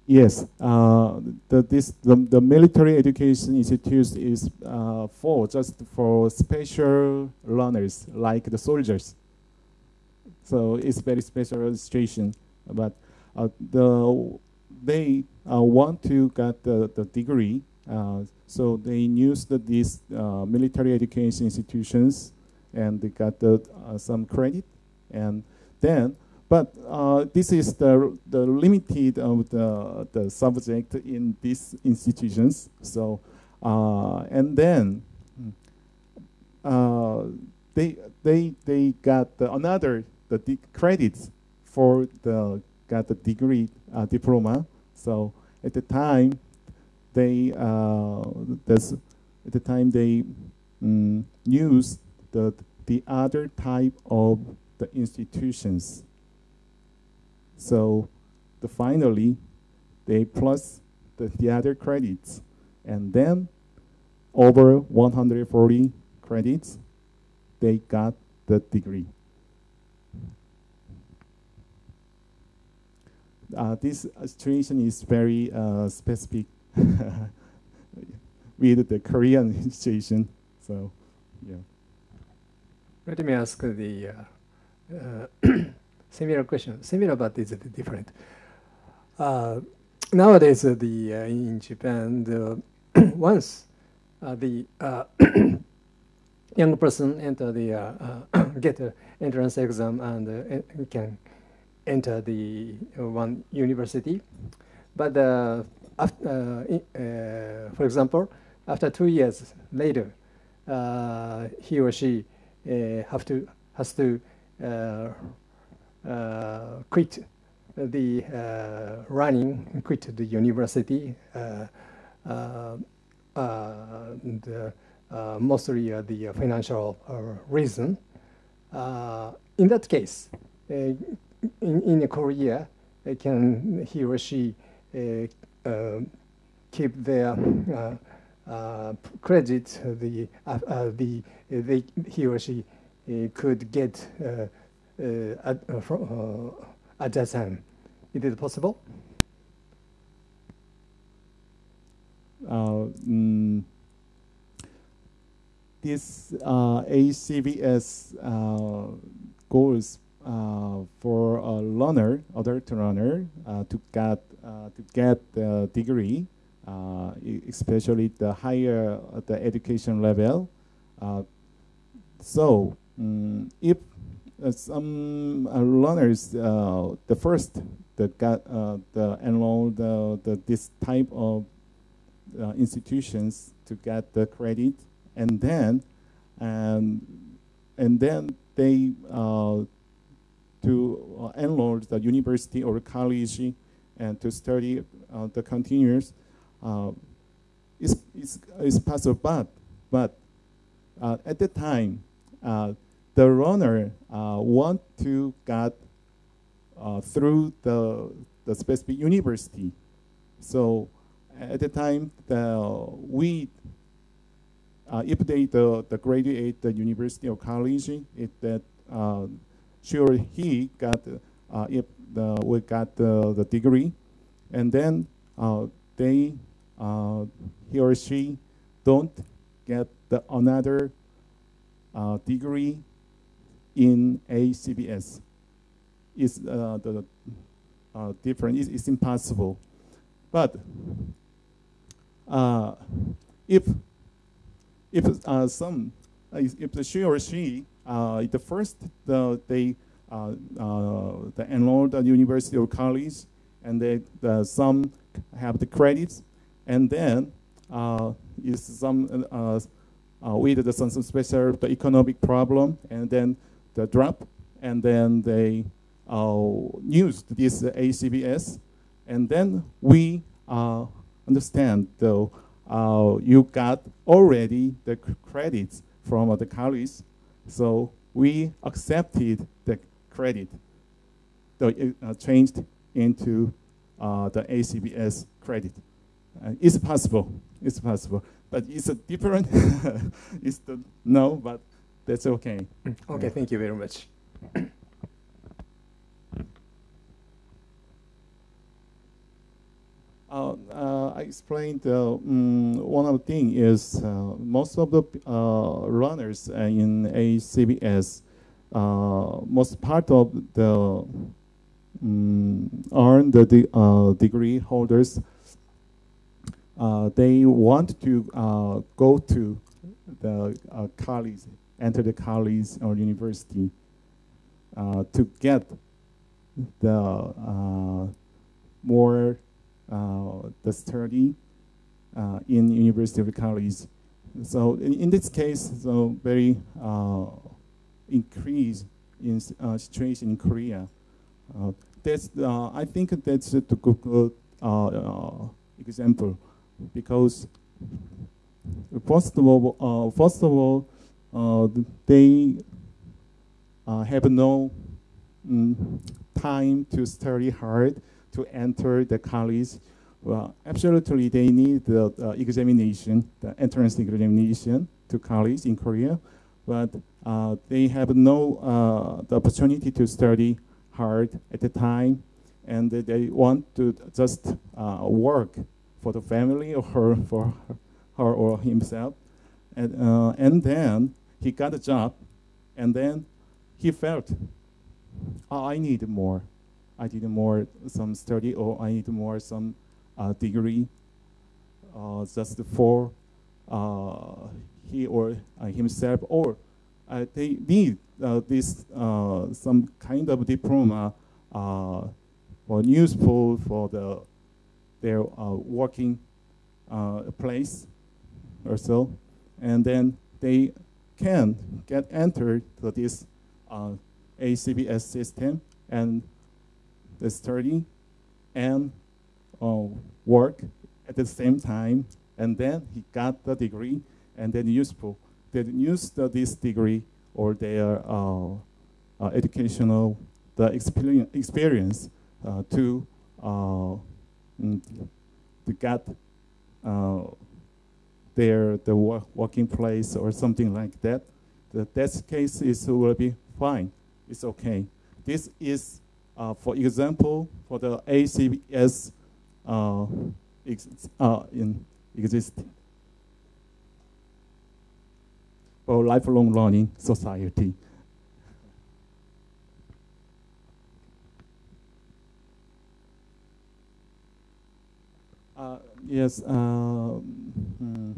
Yes, uh, the, this, the, the military education institute is uh, for just for special learners like the soldiers. So it's very special situation. But uh, the, they uh, want to get the, the degree, uh, so they use the, these uh, military education institutions and they got the, some credit. And then but uh, this is the, the limited of the, the subject in these institutions. So, uh, and then uh, they, they, they got the another the credits for the got the degree uh, diploma. So at the time, they uh, this, at the time they um, use the the other type of the institutions. So the finally, they plus the, the other credits. And then over 140 credits, they got the degree. Uh, this situation is very uh, specific with the Korean situation. So, yeah. Let me ask the uh, uh similar question, similar but it's different. Uh, nowadays, uh, the uh, in Japan, once uh, the uh, young person enter the uh, get an entrance exam and can enter the one university, but after, for example, after two years later, he or she have to has to Uh, quit the uh, running, quit the university, uh, the, mostly the financial reason. in that case, uh, in, in Korea, can he or she uh, keep their uh, credit the uh, uh, the they, he or she could get uh, at, uh, uh, at that time. Is it possible? Mm, this ACBS goals for a learner, adult learner, to get to get the degree, especially the higher the education level. so um, if uh, some uh, learners, uh, the first that got the enrolled the, this type of institutions to get the credit, and then and and then they to enroll the university or college and to study uh, the continuous uh, is, is, is possible, but, but uh, at the time, the runner uh, want to get uh, through the, the specific university. So at the time, the, we, uh, if they the, the graduate the university or college, it that uh, sure he got uh, if the, we got the, the degree, and then uh, they he or she don't get the another degree in ACBS is uh, the uh, different. It's, it's, impossible. But uh, if if uh, some uh, if the she or she uh, the first the they the enrolled at university or college and they the, some have the credits and then is some with the, some, some special the economic problem and then the drop, and then they uh, used this ACBS, and then we uh, understand though uh, you got already the credits from the college, so we accepted the credit, so it changed into the ACBS credit. Uh, it's possible. It's possible, but it's a different. it's the no, but that's okay. Okay, thank you very much. Uh, uh, I explained uh, mm, one of the thing is uh, most of the uh, runners uh, in ACBS, most part of the mm, earn the de degree holders, they want to go to the college, enter the college or university to get the more uh, the study uh, in University of College. So in, in this case, so very uh, increase in situation in Korea. that's I think that's a good example because first of all, uh, first of all, uh, they uh, have no mm, time to study hard to enter the college. Well, absolutely, they need the uh, examination, the entrance examination to college in Korea, but uh, they have no uh, the opportunity to study hard at the time, and they want to just uh, work for the family or her, for her or himself, and uh, and then he got a job, and then he felt, oh, I need more. I need more some study or I need more some uh, degree uh, just for uh, he or uh, himself or uh, they need uh, this some kind of diploma or useful for the their working place or so and then they can get entered to this ACBS system and the study and uh, work at the same time. And then he got the degree and then useful. They used this degree or their uh, uh, educational the experience, experience uh, to uh, mm, to get uh, their the working place or something like that. The that case is will be fine. It's okay. This is uh, for example, for the ACBS uh, ex uh, in existing for lifelong learning society. Uh, yes, uh, hmm.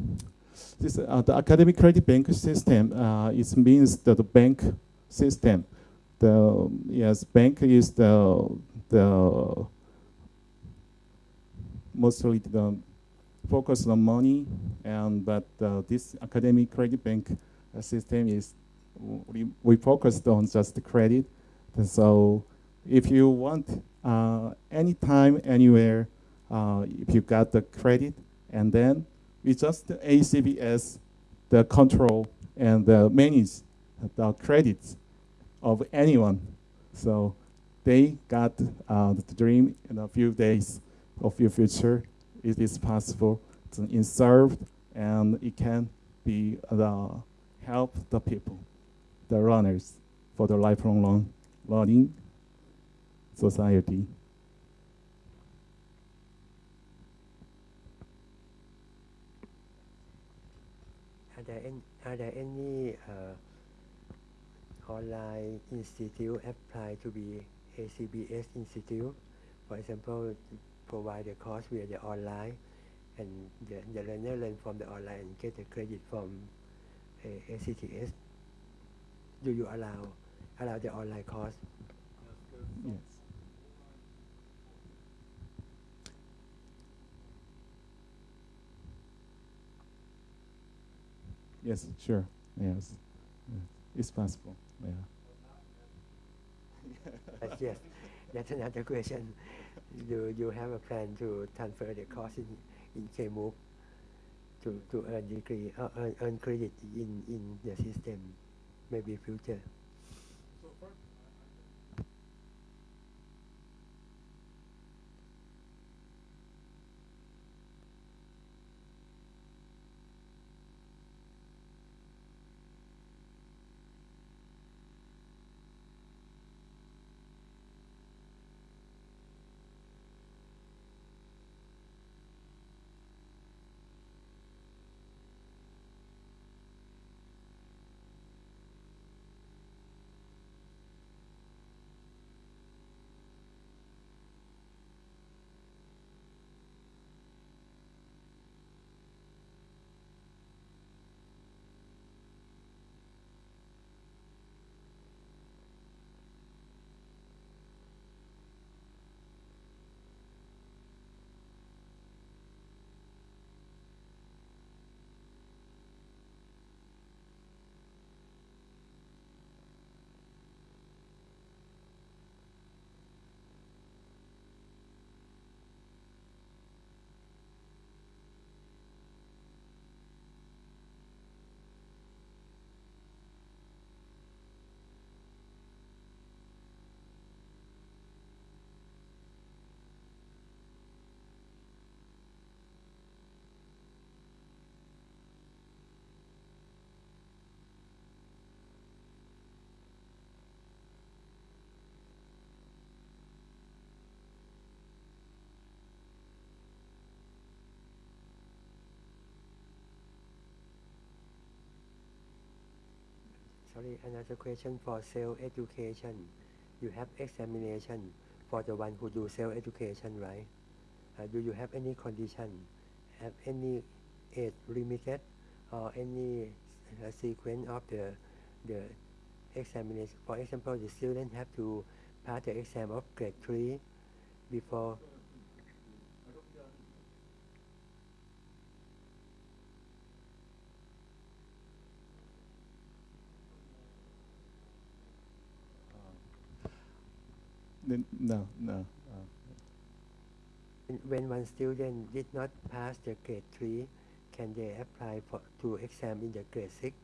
this, uh, the academic credit bank system uh, it means that the bank system the yes bank is the the mostly the focus on money and but uh, this academic credit bank uh, system is we, we focused on just the credit so if you want uh, anytime anywhere uh, if you got the credit and then we just ACBS the control and the manage the credits of anyone. So they got uh, the dream in a few days of your future. It is possible to insert and it can be the help the people, the runners for the lifelong learning society. There any, are there any uh, online institute apply to be ACBS institute. For example, provide the course via the online and the, the learner learn from the online and get the credit from uh, ACBS. Do you allow allow the online course? Yes. Yes, sure. Yes, it's possible. Yeah. yes. That's another question. Do you have a plan to transfer the course in, in KMOOC to, to earn degree, uh, earn, earn credit in, in the system, maybe future? Sorry, another question for self-education. You have examination for the one who do self-education, right? Uh, do you have any condition, have any age limited, or any uh, sequence of the the examination? For example, the student have to pass the exam of grade three before. no, no. When one student did not pass the grade 3, can they apply for, to exam in the grade 6?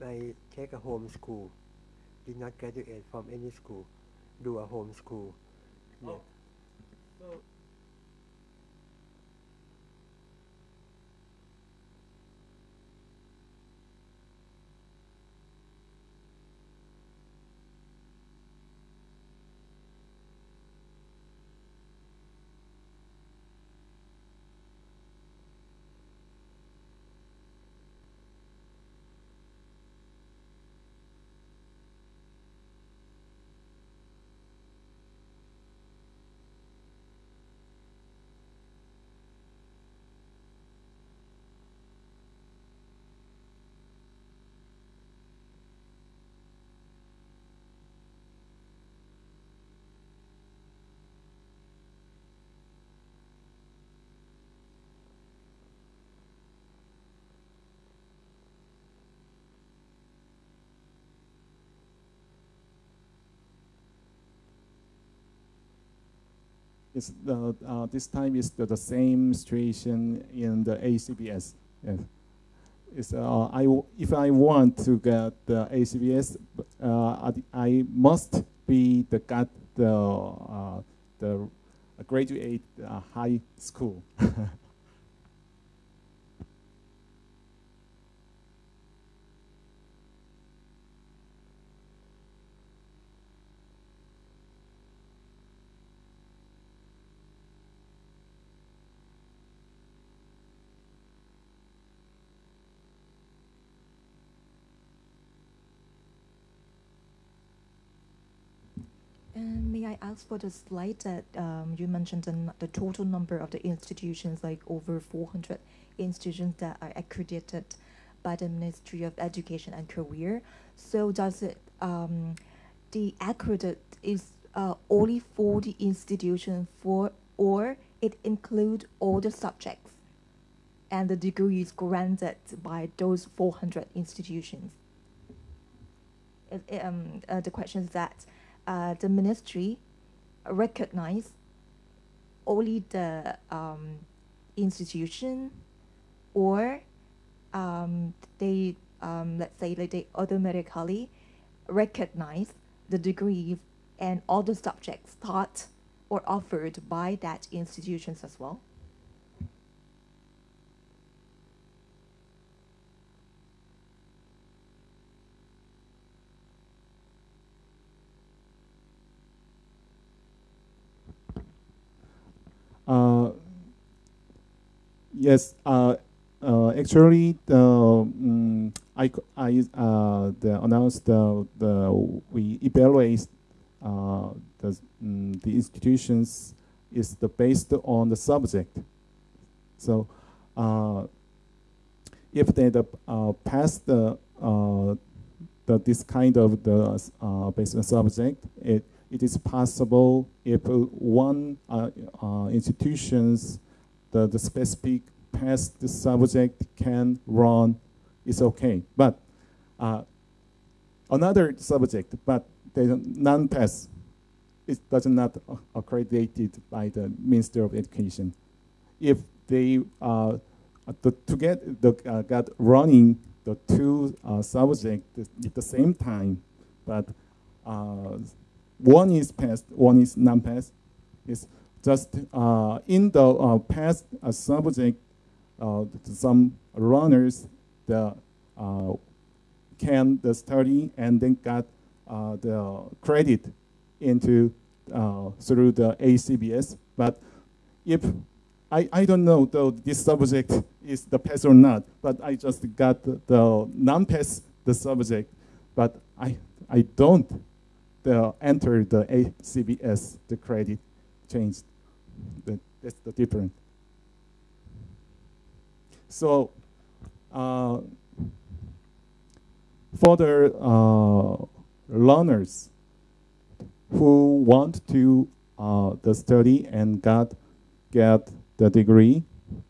If I take a home school, did not graduate from any school, do a home school. Oh. Yeah. Oh, so It's the, uh, this time is the, the same situation in the ACBS. Yes. It's, uh, I w- if I want to get the ACBS, uh, I, must be the got the uh, the graduate uh, high school. Ask for the slide that um, you mentioned the, the total number of the institutions, like over 400 institutions that are accredited by the Ministry of Education and Career. So does it um, the accredited is uh, only for the institution for, or it include all the subjects, and the degree is granted by those 400 institutions? It- it, um, uh, the question is that uh, the ministry recognize only the um, institution or um, they um, let's say that they automatically recognize the degrees and all the subjects taught or offered by that institutions as well Uh, yes, uh, uh, actually, the um, I, I uh, the announced the, the we evaluate uh, the mm the institutions is the based on the subject. So, uh, if they the, uh, pass the uh, the this kind of the uh, based on subject, it it is possible if one uh, uh, institutions the, the specific past subject can run, it's okay. But uh, another subject, but they non-pass, it does not accredited by the Minister of Education. If they uh, the, to get the uh, got running the two uh, subjects at the same time, but uh, one is passed, one is non-passed. It's just uh, in the uh, past uh, subject, some runners uh, can the study and then got uh, the credit into through the ACBS. But if I, I don't know though this subject is the pass or not, but I just got the, the non-pass the subject, but I I don't the enter the ACBS the credit changed. That's the difference. So uh, for the uh, learners who want to uh, the study and got get the degree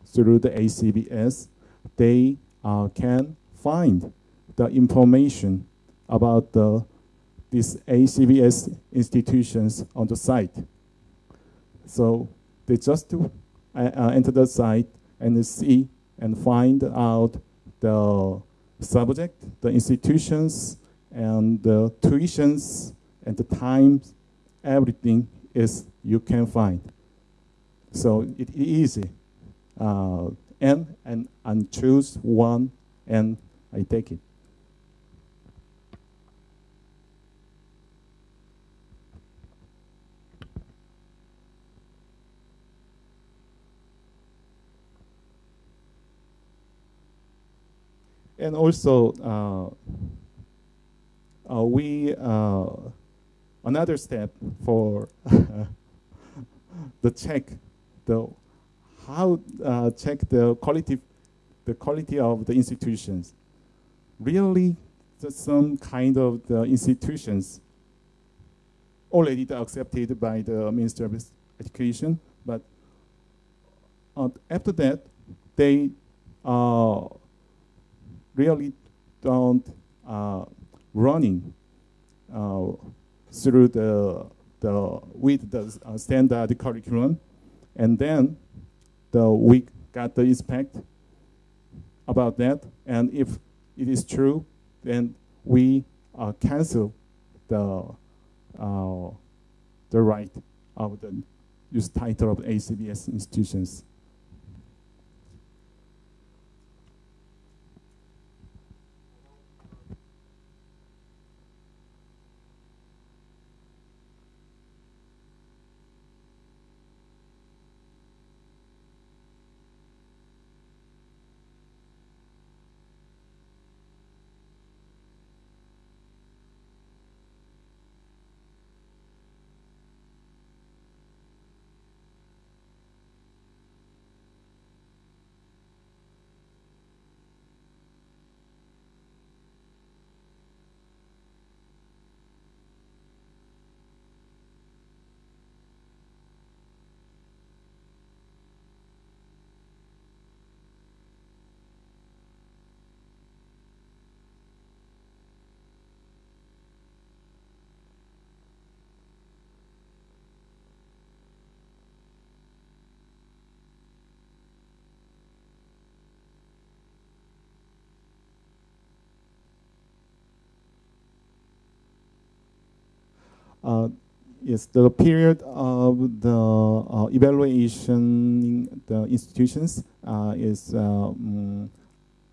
through the ACBS, they uh, can find the information about the these ACBS institutions on the site. So they just to uh, uh, enter the site and see and find out the subject, the institutions, and the tuitions, and the times, everything is you can find. So it is easy. Uh, and, and, and choose one, and I take it. And also, uh, uh, we uh, another step for the check the how uh, check the quality the quality of the institutions. Really, some kind of the institutions already accepted by the Minister of Education, but after that, they uh, really don't uh, running uh, through the the with the uh, standard curriculum, and then the we got the inspect about that, and if it is true, then we uh, cancel the uh, the right of the use title of ACBS institutions. Yes, the period of the uh, evaluation in the institutions uh, is um,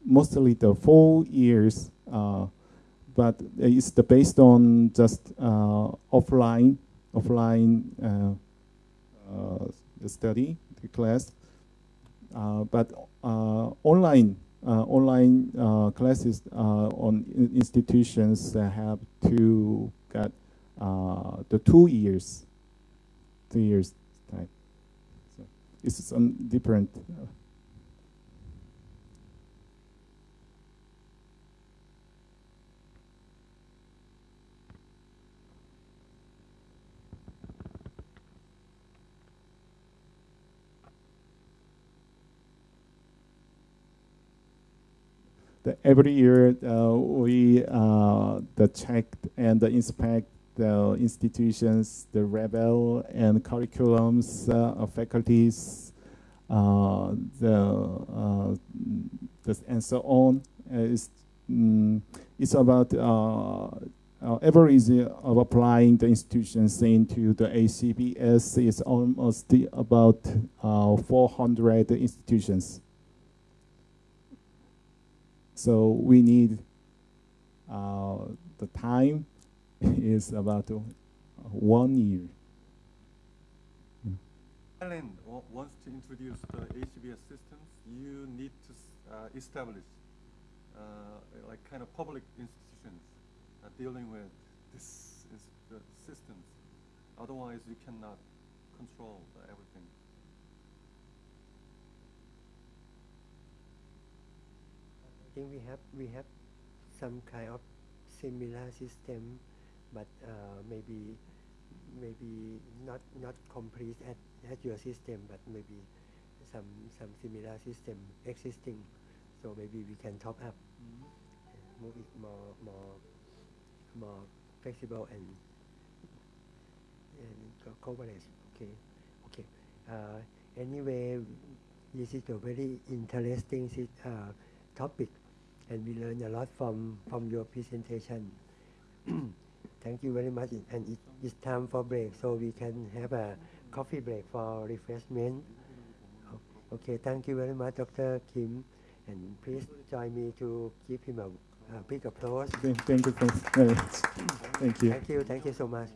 mostly the four years, but it's the based on just offline offline study class, but online uh, online uh, classes uh, on institutions have to get uh, the two years, two years time. So it's some different. Uh, every year uh, we uh, the check and the inspect the institutions, the rebel and curriculums, uh, faculties, uh, the, uh, the, and so on. it's, mm, it's about uh, average of applying the institutions into the ACBS is almost about uh, 400 institutions. So we need uh, the time is about uh, one year. Thailand wa- wants to introduce the ACBS systems, you need to uh, establish uh, like kind of public institutions uh, dealing with this is the systems. Otherwise, you cannot control everything. I think we have we have some kind of similar system, but uh, maybe maybe not not complete at, at your system, but maybe some some similar system existing. So maybe we can top up, and move it more more more flexible and and co- coverage. Okay, okay. Uh, anyway, this is a very interesting uh, topic, and we learn a lot from from your presentation. Thank you very much, and it, it's time for break, so we can have a coffee break for refreshment. Okay, thank you very much, Dr. Kim, and please join me to give him a, a big applause. Thank, thank you. Thank you. Thank you, thank you so much.